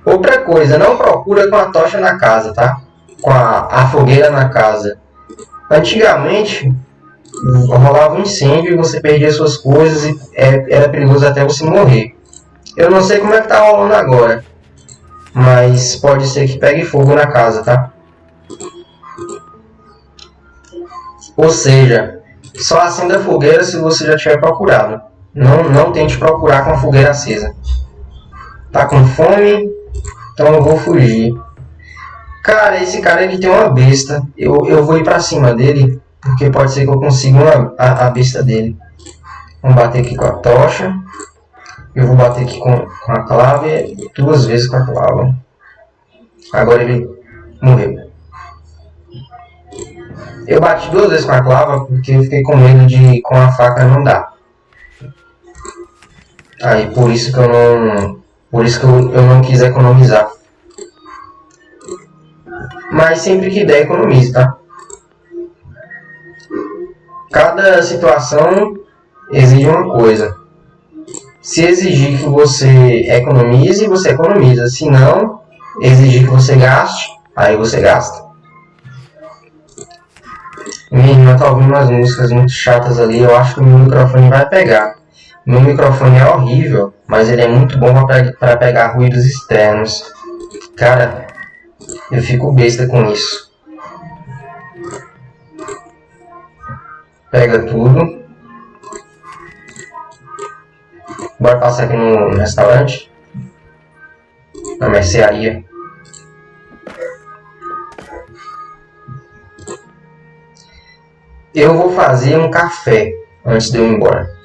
Outra coisa, não procura com a tocha na casa, tá? Com a, a fogueira na casa. Antigamente, rolava um incêndio e você perdia suas coisas e é, era perigoso até você morrer. Eu não sei como é que tá rolando agora. Mas pode ser que pegue fogo na casa, tá? Ou seja, só acenda a fogueira se você já tiver procurado. Não, não tente procurar com a fogueira acesa. Tá com fome? Então eu vou fugir. Cara, esse cara ele tem uma besta. Eu, eu vou ir pra cima dele. Porque pode ser que eu consiga uma, a, a besta dele. Vamos bater aqui com a tocha. Eu vou bater aqui com, com a clave. Duas vezes com a clave. Agora ele morreu. Eu bati duas vezes com a clava porque eu fiquei com medo de com a faca não dar. Aí por isso que eu não por isso que eu, eu não quis economizar. Mas sempre que der, economize, tá? Cada situação exige uma coisa. Se exigir que você economize, você economiza. Se não, exigir que você gaste, aí você gasta. Irmã tá ouvindo umas músicas muito chatas ali, eu acho que o meu microfone vai pegar. Meu microfone é horrível, mas ele é muito bom para pegar ruídos externos. Cara, eu fico besta com isso. Pega tudo. Bora passar aqui no restaurante. Na mercearia. Eu vou fazer um café antes de eu ir embora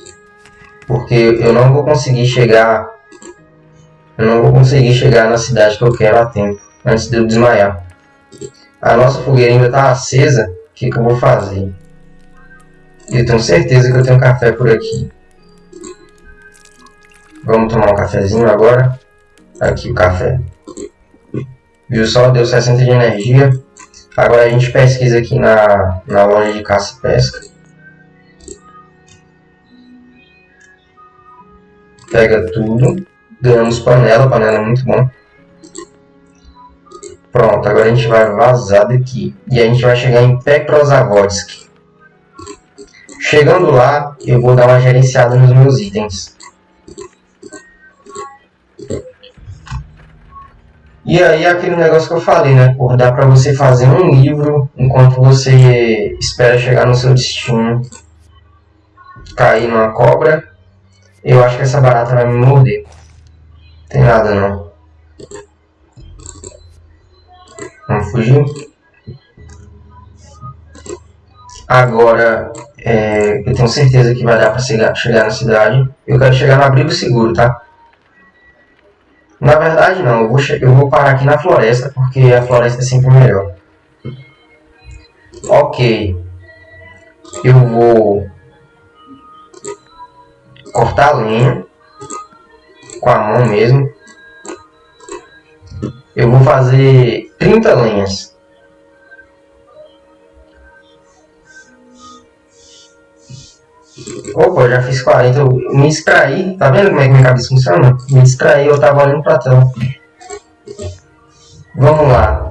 porque eu não vou conseguir chegar eu não vou conseguir chegar na cidade que eu quero a tempo antes de eu desmaiar. A nossa fogueira ainda está acesa o que, que eu vou fazer? Eu tenho certeza que eu tenho café por aqui. Vamos tomar um cafezinho agora? Aqui o café. Viu só? Deu 60 de energia. Agora a gente pesquisa aqui na, na loja de caça e pesca pega tudo, ganhamos panela, panela é muito bom. Pronto, agora a gente vai vazar daqui. E a gente vai chegar em Petrozavodsk. Chegando lá, eu vou dar uma gerenciada nos meus itens. E aí aquele negócio que eu falei, né? Por dá pra você fazer um livro enquanto você espera chegar no seu destino. Cair numa cobra eu acho que essa barata vai me morder. Tem nada não. Vamos fugir. Agora, é, eu tenho certeza que vai dar para chegar, chegar na cidade. Eu quero chegar no abrigo seguro, tá? Na verdade não, eu vou, eu vou parar aqui na floresta, porque a floresta é sempre melhor. Ok. Eu vou cortar a lenha com a mão mesmo. Eu vou fazer 30 lenhas. Opa, já fiz 40. Eu me distraí. Tá vendo como é que minha cabeça funciona? Me distraí, eu tava olhando pra tela. Vamos lá.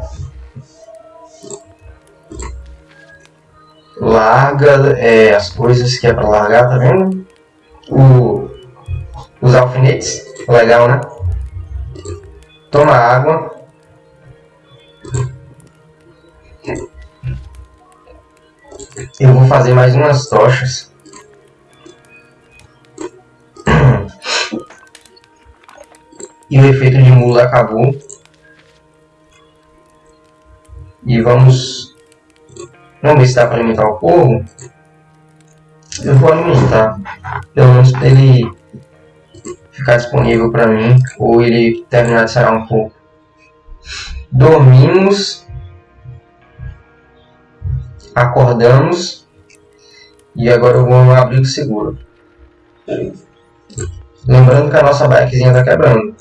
larga é, as coisas que é para largar, tá vendo? O, os alfinetes, legal, né? Toma água. Eu vou fazer mais umas tochas. E o efeito de mula acabou. E vamos... Vamos ver se dá para alimentar o povo. Eu vou alimentar. Pelo menos para ele ficar disponível para mim. Ou ele terminar de sarar um pouco. Dormimos. Acordamos. E agora eu vou no abrigo seguro. Lembrando que a nossa bikezinha está quebrando.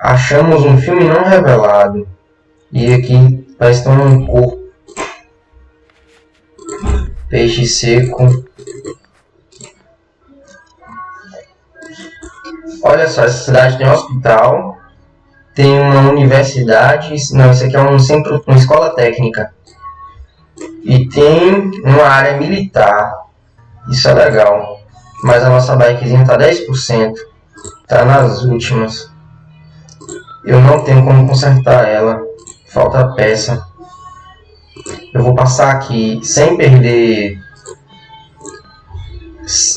Achamos um filme não revelado. E aqui parece que um corpo. Peixe seco. Olha só, essa cidade tem um hospital. Tem uma universidade. Não, isso aqui é um centro, uma escola técnica. E tem uma área militar. Isso é legal. Mas a nossa bikezinha tá 10%. Tá nas últimas. Eu não tenho como consertar ela. Falta peça. Eu vou passar aqui sem perder...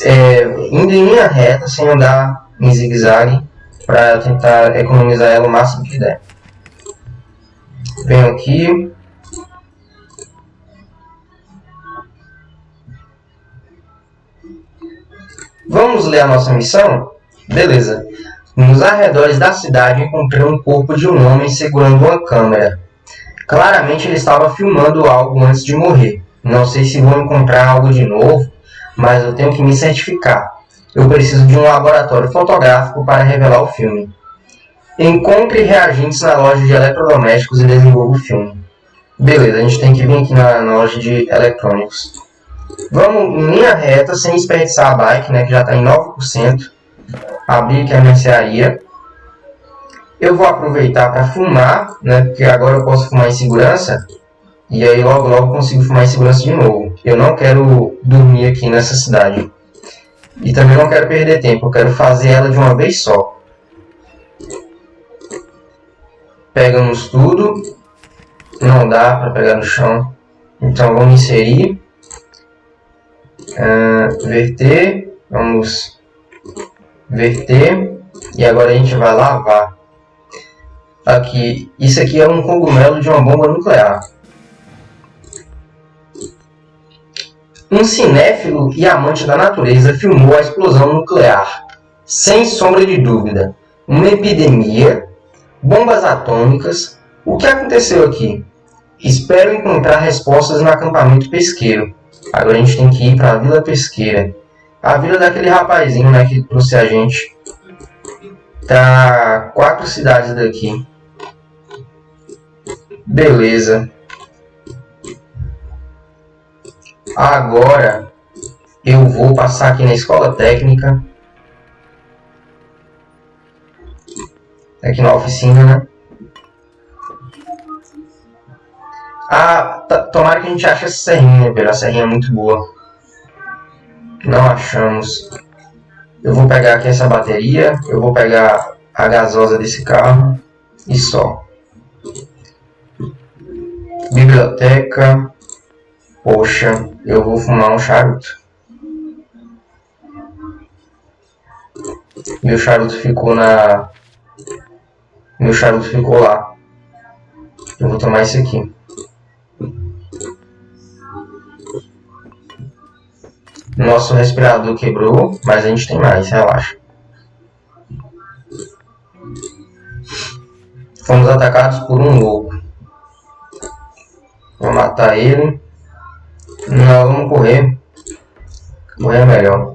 É, indo em linha reta, sem andar em zigue-zague. Para tentar economizar ela o máximo que der. Venho aqui. Vamos ler a nossa missão? Beleza. Nos arredores da cidade encontrei um corpo de um homem segurando uma câmera. Claramente ele estava filmando algo antes de morrer. Não sei se vou encontrar algo de novo, mas eu tenho que me certificar. Eu preciso de um laboratório fotográfico para revelar o filme. Encontre reagentes na loja de eletrodomésticos e desenvolva o filme. Beleza, a gente tem que vir aqui na, loja de eletrônicos. Vamos em linha reta, sem desperdiçar a bike, né, que já está em 9% abrir aqui a mercearia. Eu vou aproveitar para fumar, né, porque agora eu posso fumar em segurança. E aí logo logo consigo fumar em segurança de novo. Eu não quero dormir aqui nessa cidade. E também não quero perder tempo, eu quero fazer ela de uma vez só. Pegamos tudo. Não dá para pegar no chão. Então vamos inserir. Uh, verter. Vamos verter e agora a gente vai lavar. Aqui, isso aqui é um cogumelo de uma bomba nuclear. Um cinéfilo e amante da natureza filmou a explosão nuclear. Sem sombra de dúvida, uma epidemia, bombas atômicas. O que aconteceu aqui? Espero encontrar respostas no acampamento pesqueiro. Agora a gente tem que ir para a Vila Pesqueira. A vila daquele rapazinho, né, que trouxe a gente. Tá quatro cidades daqui. Beleza. Agora eu vou passar aqui na escola técnica. Aqui na oficina, né? Ah, tomara que a gente ache essa serrinha, velho. A serrinha é muito boa. Não achamos. Eu vou pegar aqui essa bateria. Eu vou pegar a gasosa desse carro. E só. Biblioteca. Poxa, eu vou fumar um charuto. Meu charuto ficou na... Meu charuto ficou lá. Eu vou tomar esse aqui. Nosso respirador quebrou, mas a gente tem mais, relaxa. Fomos atacados por um louco. Vou matar ele. Não, vamos correr. Correr é melhor.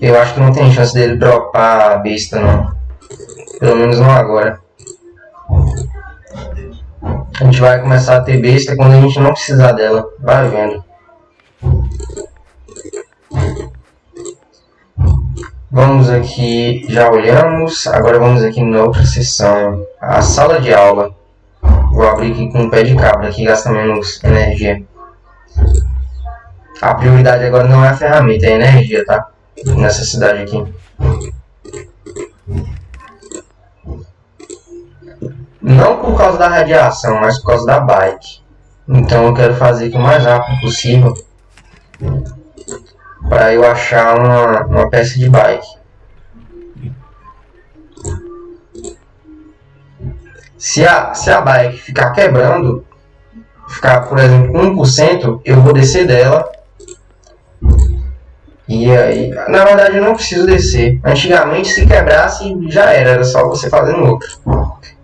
Eu acho que não tem chance dele dropar a besta, não. Pelo menos não agora. A gente vai começar a ter besta quando a gente não precisar dela. Vai vendo. Vamos aqui, já olhamos, agora vamos aqui na outra seção, a sala de aula. Vou abrir aqui com o pé de cabra, que gasta menos energia. A prioridade agora não é a ferramenta, é a energia, tá? Nessa cidade aqui. Não por causa da radiação, mas por causa da bike. Então eu quero fazer aqui o mais rápido possível para eu achar uma, uma peça de bike. Se a, se a bike ficar quebrando, ficar, por exemplo, 1%, eu vou descer dela. E aí, na verdade eu não preciso descer. Antigamente se quebrasse já era, era só você fazendo outro.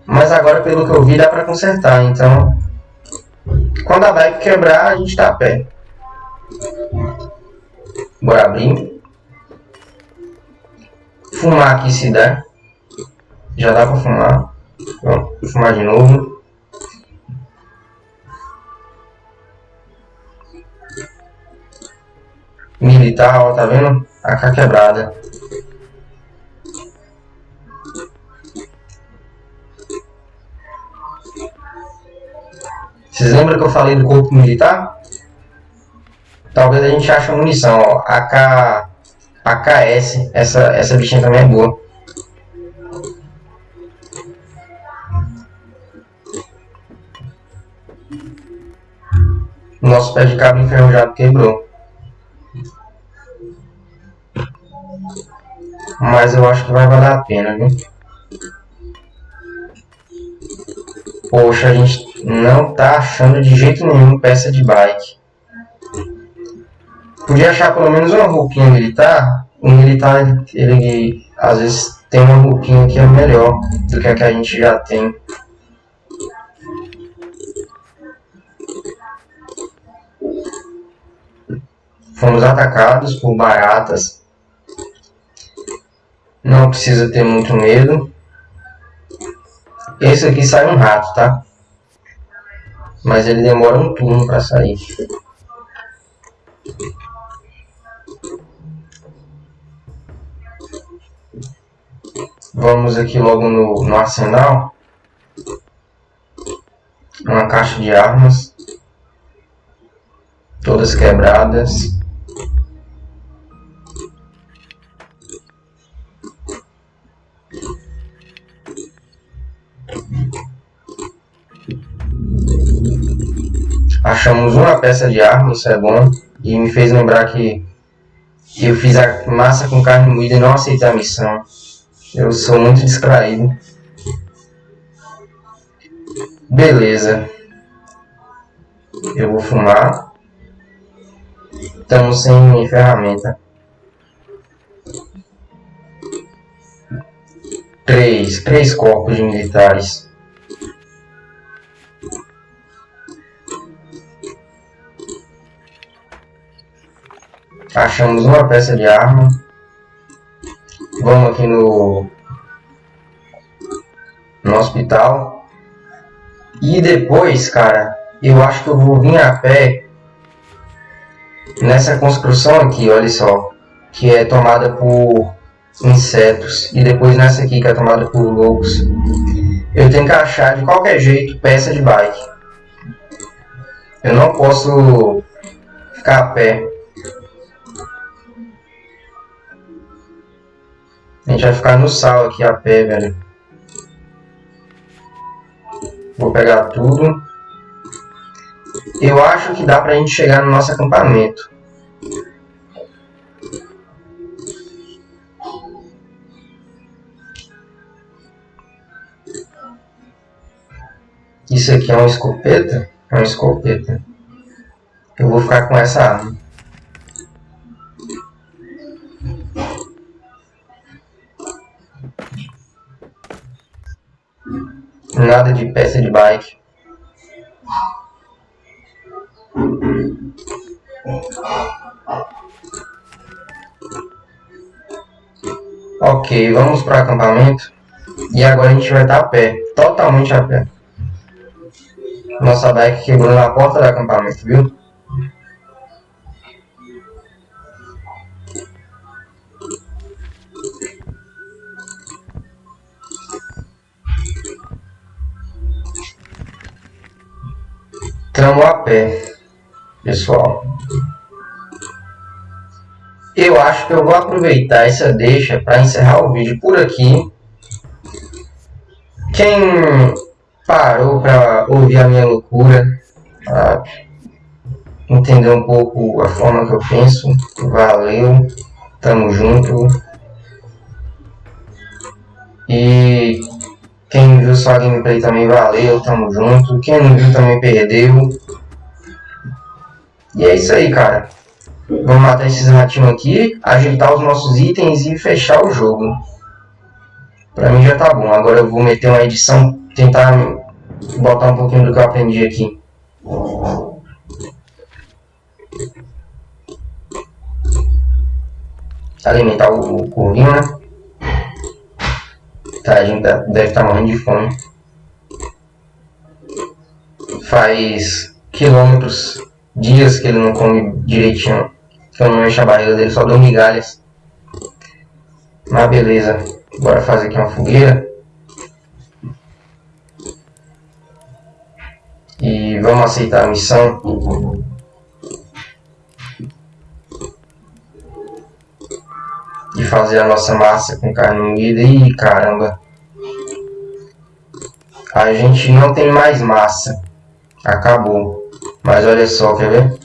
Mas agora pelo que eu vi dá para consertar, então quando a bike quebrar a gente tá a pé. Bora abrir. Fumar aqui se der. Já dá pra fumar. Vamos fumar de novo. Militar, ó, tá vendo? A cá quebrada. Vocês lembram que eu falei do corpo militar? Talvez a gente ache munição, ó. AK, AKS, essa, essa bichinha também é boa. Nosso pé de cabo enferrujado quebrou. Mas eu acho que vai valer a pena, viu? Poxa, a gente não tá achando de jeito nenhum peça de bike. Podia achar pelo menos uma roupinha militar. O militar, ele às vezes tem uma roupinha que é melhor do que a que a gente já tem. Fomos atacados por baratas. Não precisa ter muito medo. Esse aqui sai um rato, tá? Mas ele demora um turno para sair. Vamos aqui logo no, no arsenal. Uma caixa de armas. Todas quebradas. Achamos uma peça de arma, isso é bom. E me fez lembrar que eu fiz a massa com carne moída e não aceitei a missão. Eu sou muito distraído. Beleza. Eu vou fumar. Estamos sem ferramenta. Três. Três corpos de militares. Achamos uma peça de arma. Vamos aqui no, no hospital. E depois, cara, eu acho que eu vou vir a pé nessa construção aqui, olha só. Que é tomada por insetos. E depois nessa aqui que é tomada por lobos. Eu tenho que achar de qualquer jeito peça de bike. Eu não posso ficar a pé. A gente vai ficar no sal aqui a pé, velho. Vou pegar tudo. Eu acho que dá pra gente chegar no nosso acampamento. Isso aqui é uma escopeta? É uma escopeta. Eu vou ficar com essa arma. Nada de peça de bike. Ok, vamos para acampamento. E agora a gente vai estar a pé. Totalmente a pé. Nossa bike quebrou na porta do acampamento, viu? Estamos a pé, pessoal. Eu acho que eu vou aproveitar essa deixa para encerrar o vídeo por aqui. Quem parou para ouvir a minha loucura, entender um pouco a forma que eu penso, valeu, tamo junto. E quem viu só a gameplay também valeu, tamo junto. Quem não viu também perdeu. E é isso aí, cara. Vamos matar esses ratinhos aqui, ajeitar os nossos itens e fechar o jogo. Pra mim já tá bom. Agora eu vou meter uma edição, tentar botar um pouquinho do que eu aprendi aqui. Alimentar o, o corvinho, né? Gente deve estar morrendo de fome. Faz quilômetros, dias que ele não come direitinho. Que não encho a barriga dele, só dou migalhas. Mas beleza. Bora fazer aqui uma fogueira. E vamos aceitar a missão. De fazer a nossa massa com carne moída. Ih, caramba. A gente não tem mais massa. Acabou. Mas olha só, quer ver?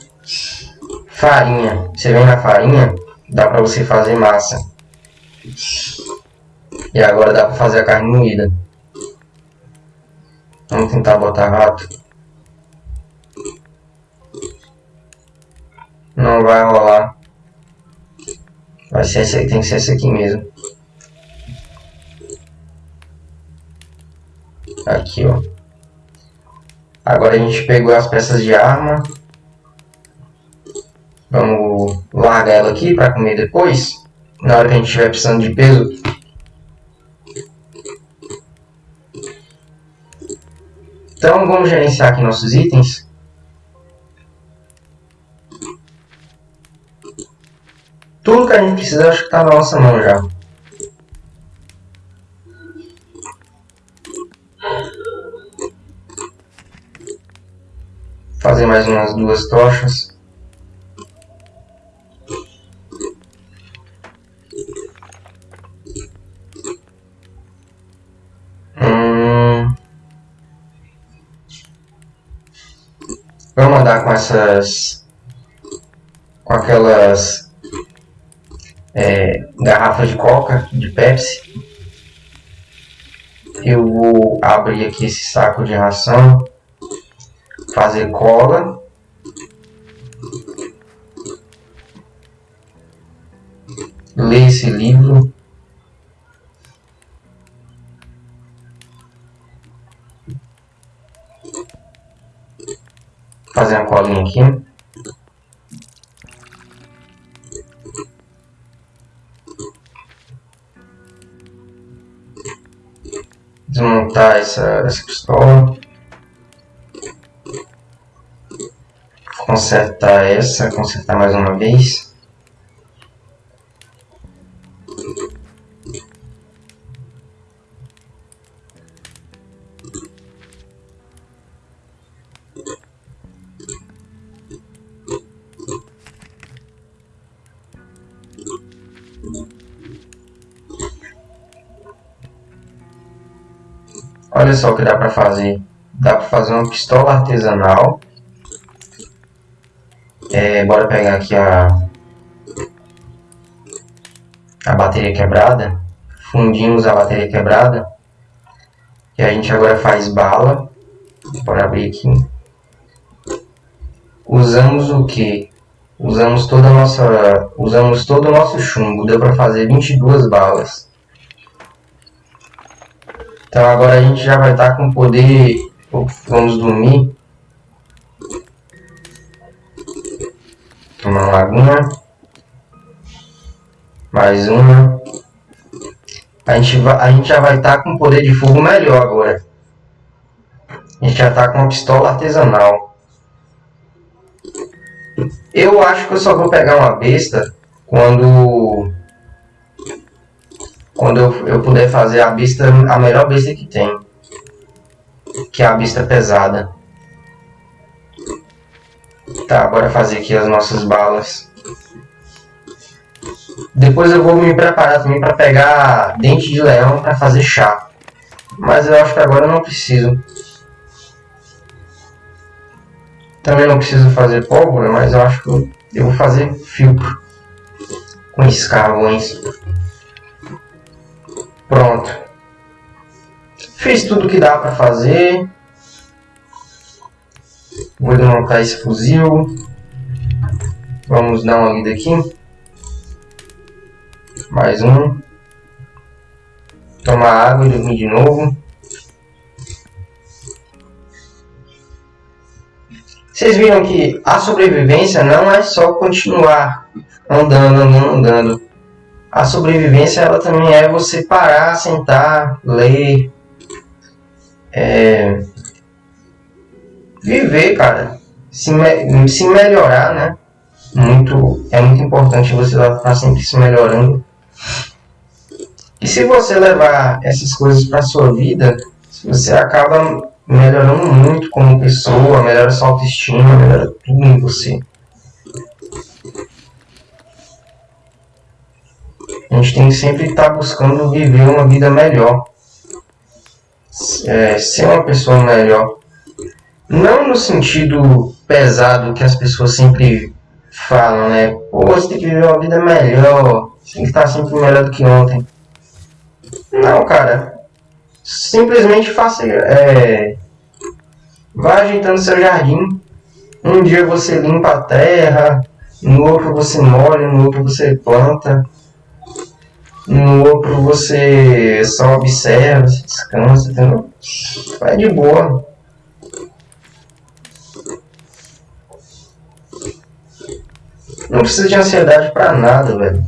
Farinha. Você vem na farinha, dá pra você fazer massa. E agora dá pra fazer a carne moída. Vamos tentar botar rato. Não vai rolar. Vai ser esse, tem que ser esse aqui mesmo. Aqui, ó. Agora a gente pegou as peças de arma. Vamos largar ela aqui para comer depois. Na hora que a gente estiver precisando de peso. Então vamos gerenciar aqui nossos itens. Tudo que a gente precisa acho que está na nossa mão já. Fazer mais umas duas tochas. Vamos andar com essas... Com aquelas... É, garrafas de coca, de Pepsi. Eu vou abrir aqui esse saco de ração. Fazer cola. Ler esse livro. fazer a colinha aqui. Essa, essa pistola. Consertar essa, consertar mais uma vez. Só o que dá para fazer. Dá para fazer uma pistola artesanal. É, bora pegar aqui a, a bateria quebrada. Fundimos a bateria quebrada. E a gente agora faz bala. Bora abrir aqui. Usamos o que? Usamos toda nossa, usamos todo o nosso chumbo. Deu para fazer 22 balas. Então agora a gente já vai estar com poder... Vamos dormir. Uma laguna. Mais uma. A gente, vai, a gente já vai estar com poder de fogo melhor agora. A gente já está com uma pistola artesanal. Eu acho que eu só vou pegar uma besta quando quando eu, eu puder fazer a besta, a melhor besta que tem. Que é a besta pesada. Tá, bora fazer aqui as nossas balas. Depois eu vou me preparar também para pegar dente de leão para fazer chá. Mas eu acho que agora eu não preciso. Também não preciso fazer pólvora, mas eu acho que eu vou fazer filtro com escarvões. Pronto. Fiz tudo que dá para fazer. Vou desmontar esse fuzil. Vamos dar uma lida aqui. Mais um. Tomar água e dormir de novo. Vocês viram que a sobrevivência não é só continuar andando, andando, andando. A sobrevivência ela também é você parar, sentar, ler, é, viver, cara, se, me, se melhorar, né? Muito, é muito importante você estar sempre se melhorando. E se você levar essas coisas para sua vida, você acaba melhorando muito como pessoa, melhora sua autoestima, melhora tudo em você. A gente tem que sempre estar buscando viver uma vida melhor. É, ser uma pessoa melhor. Não no sentido pesado que as pessoas sempre falam, né? Pô, você tem que viver uma vida melhor. Você tem que estar sempre melhor do que ontem. Não, cara. Simplesmente faça. É, vá ajeitando seu jardim. Um dia você limpa a terra, no outro você molha, no outro você planta. No outro você só observa, descansa, entendeu? Vai de boa. Não precisa de ansiedade para nada, velho.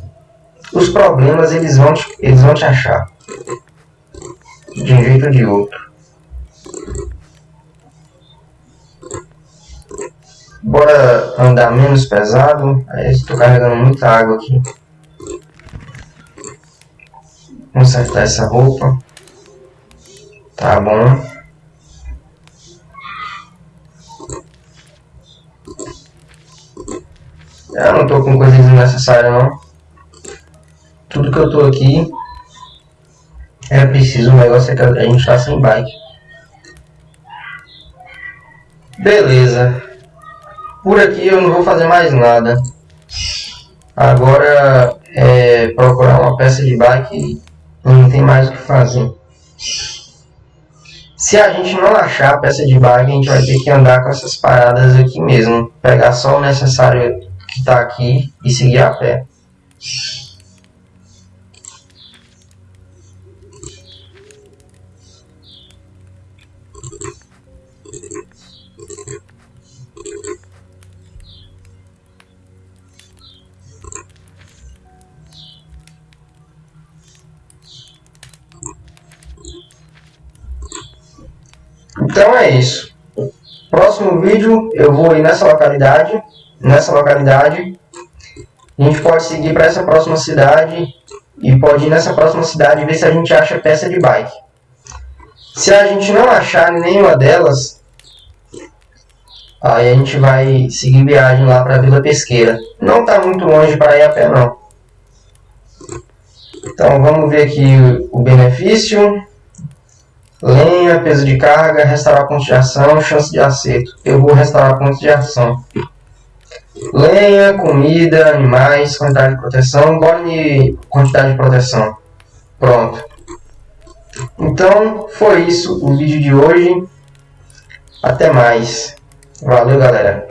Os problemas eles vão te, eles vão te achar. De um jeito ou de outro. Bora andar menos pesado. Estou carregando muita água aqui. Consertar essa roupa. Tá bom. Eu não tô com coisa desnecessária não. Tudo que eu tô aqui é preciso, o negócio é que a gente tá sem bike. Beleza. Por aqui eu não vou fazer mais nada. Agora é procurar uma peça de bike não tem mais o que fazer. Se a gente não achar a peça de bag, a gente vai ter que andar com essas paradas aqui mesmo. Pegar só o necessário que está aqui e seguir a pé. Então é isso. Próximo vídeo eu vou ir nessa localidade. Nessa localidade. A gente pode seguir para essa próxima cidade. E pode ir nessa próxima cidade e ver se a gente acha peça de bike. Se a gente não achar nenhuma delas, aí a gente vai seguir viagem lá para Vila Pesqueira. Não está muito longe para ir a pé não. Então vamos ver aqui o benefício. Lenha, peso de carga, restaurar ponto de ação, chance de acerto. Eu vou restaurar ponto de ação. Lenha, comida, animais, quantidade de proteção. Bora de quantidade de proteção. Pronto. Então, foi isso o vídeo de hoje. Até mais. Valeu, galera.